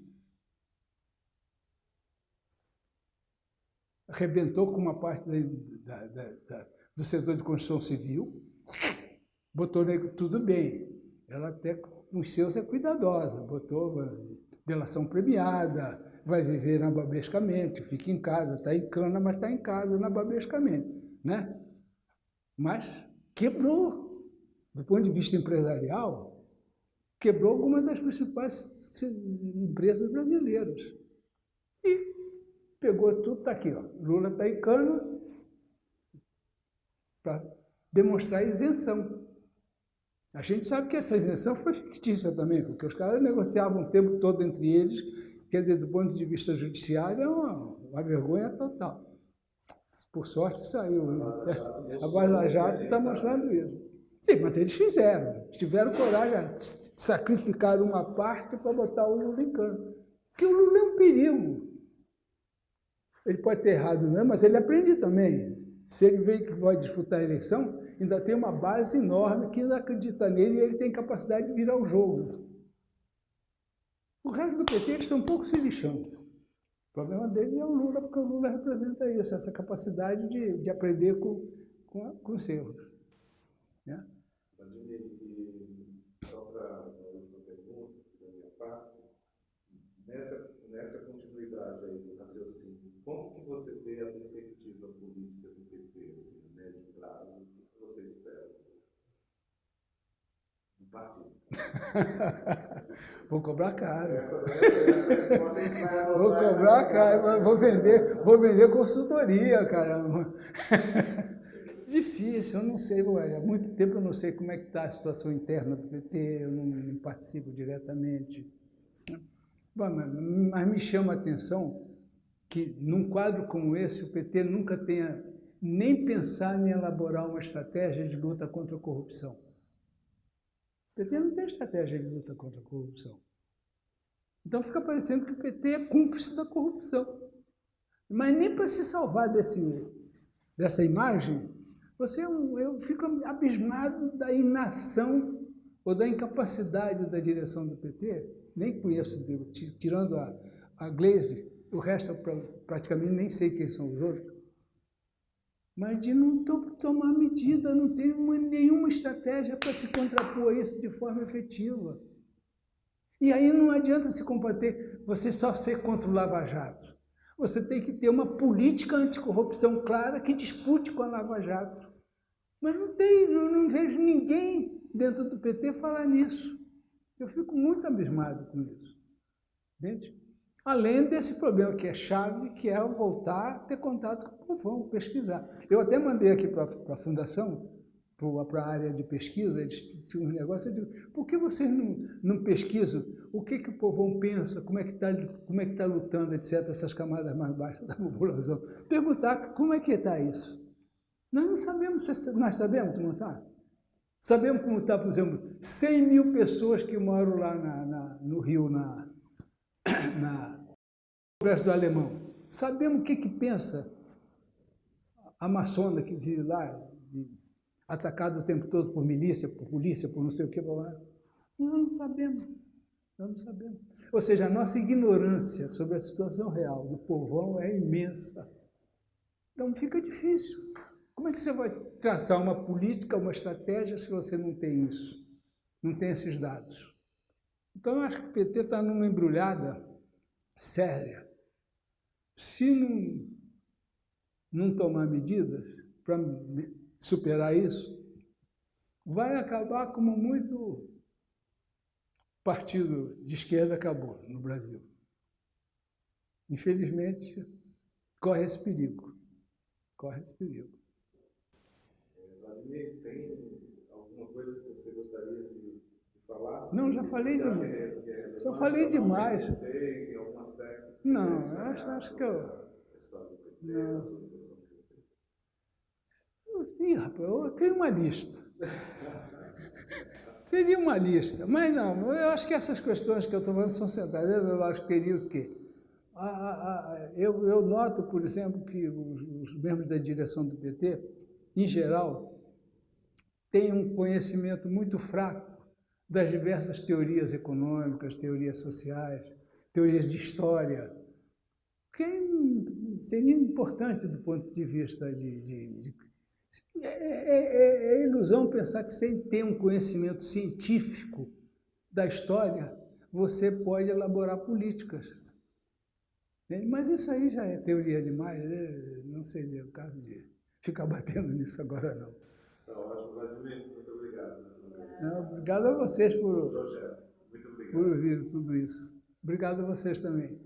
Arrebentou com uma parte da, da, da, do setor de construção civil, botou tudo bem. Ela até com os seus é cuidadosa, botou delação premiada, vai viver nababescamente, fica em casa, está em cana, mas está em casa nababescamente. Né? Mas quebrou, do ponto de vista empresarial, quebrou algumas das principais empresas brasileiras. E pegou tudo, está aqui, ó. Lula está em cana para demonstrar isenção. A gente sabe que essa isenção foi fictícia também, porque os caras negociavam o tempo todo entre eles, dizer, do ponto de vista judiciário, é uma, uma vergonha total. Por sorte saiu. A Vaza Jato está mostrando isso. Sim, mas eles fizeram. Tiveram coragem de sacrificar uma parte para botar o Lula em campo. Porque o Lula é um perigo. Ele pode ter errado, não, mas ele aprende também. Se ele vê que vai disputar a eleição, ainda tem uma base enorme que ainda acredita nele e ele tem capacidade de virar o jogo. O resto do PT eles estão um pouco se lixando. O problema deles é o Lula, porque o Lula representa isso, essa capacidade de, de aprender com, com, com os erros. Né? só para uma última pergunta da minha parte, nessa, nessa continuidade aí do raciocínio, como que você vê a perspectiva política do PT, assim, a médio prazo, o que você espera do partido? vou cobrar caro. vou cobrar caro, vou vender, vou vender consultoria, caramba. Difícil, eu não sei, há muito tempo eu não sei como é que está a situação interna do PT, eu não, não participo diretamente. Bom, mas me chama a atenção que num quadro como esse o PT nunca tenha nem pensado em elaborar uma estratégia de luta contra a corrupção. O PT não tem estratégia de luta contra a corrupção. Então fica parecendo que o PT é cúmplice da corrupção. Mas nem para se salvar desse, dessa imagem, você, eu fico abismado da inação ou da incapacidade da direção do PT, nem conheço, tirando a, a Glaze, o resto eu praticamente nem sei quem são os outros, mas de não tomar medida, não ter uma, nenhuma estratégia para se contrapor a isso de forma efetiva. E aí não adianta se combater, você só ser contra o Lava Jato. Você tem que ter uma política anticorrupção clara que dispute com a Lava Jato. Mas não tem, não, não vejo ninguém dentro do PT falar nisso. Eu fico muito abismado com isso. Entende? Além desse problema que é chave, que é voltar a ter contato com o povão, pesquisar. Eu até mandei aqui para a fundação, para a área de pesquisa, eles tinham um negócio, eu digo, por que vocês não, não pesquisam o que, que o povão pensa, como é que está é tá lutando, etc., essas camadas mais baixas da população? Perguntar como é que está isso. Nós não sabemos, nós sabemos como está? Sabemos como está, por exemplo, 100 mil pessoas que moram lá na, na, no Rio, na, na Congresso do Alemão. Sabemos o que, que pensa a maçona que vive lá, atacada o tempo todo por milícia, por polícia, por não sei o que. Nós não sabemos. Nós não sabemos. Ou seja, a nossa ignorância sobre a situação real do povão é imensa. Então fica difícil. Como é que você vai traçar uma política, uma estratégia, se você não tem isso? Não tem esses dados? Então, eu acho que o PT está numa embrulhada séria. Se não, não tomar medidas para superar isso, vai acabar como muito partido de esquerda acabou no Brasil. Infelizmente, corre esse perigo. Corre esse perigo. Tem alguma coisa que você gostaria de, de falar? Não, já falei demais. É já falei demais. Tem algum aspecto? Não, eu acho, acho que eu... Não. rapaz, eu tenho uma lista. Teria uma lista, mas não, eu acho que essas questões que eu estou falando são centrais. Eu acho que teria os quê? eu, eu, noto, por exemplo, que os, os, membros da direção do PT, em geral, têm um conhecimento muito fraco das diversas teorias econômicas, teorias sociais, teorias de história, que seria importante do ponto de vista de, de, de é, é, é, é, ilusão pensar que sem ter um conhecimento científico da história, você pode elaborar políticas. Mas isso aí já é teoria demais, né? não seria o caso de ficar batendo nisso agora não. Tá ótimo, Vladimir, muito obrigado. Não, obrigado a vocês por, por ouvir tudo isso. Obrigado a vocês também.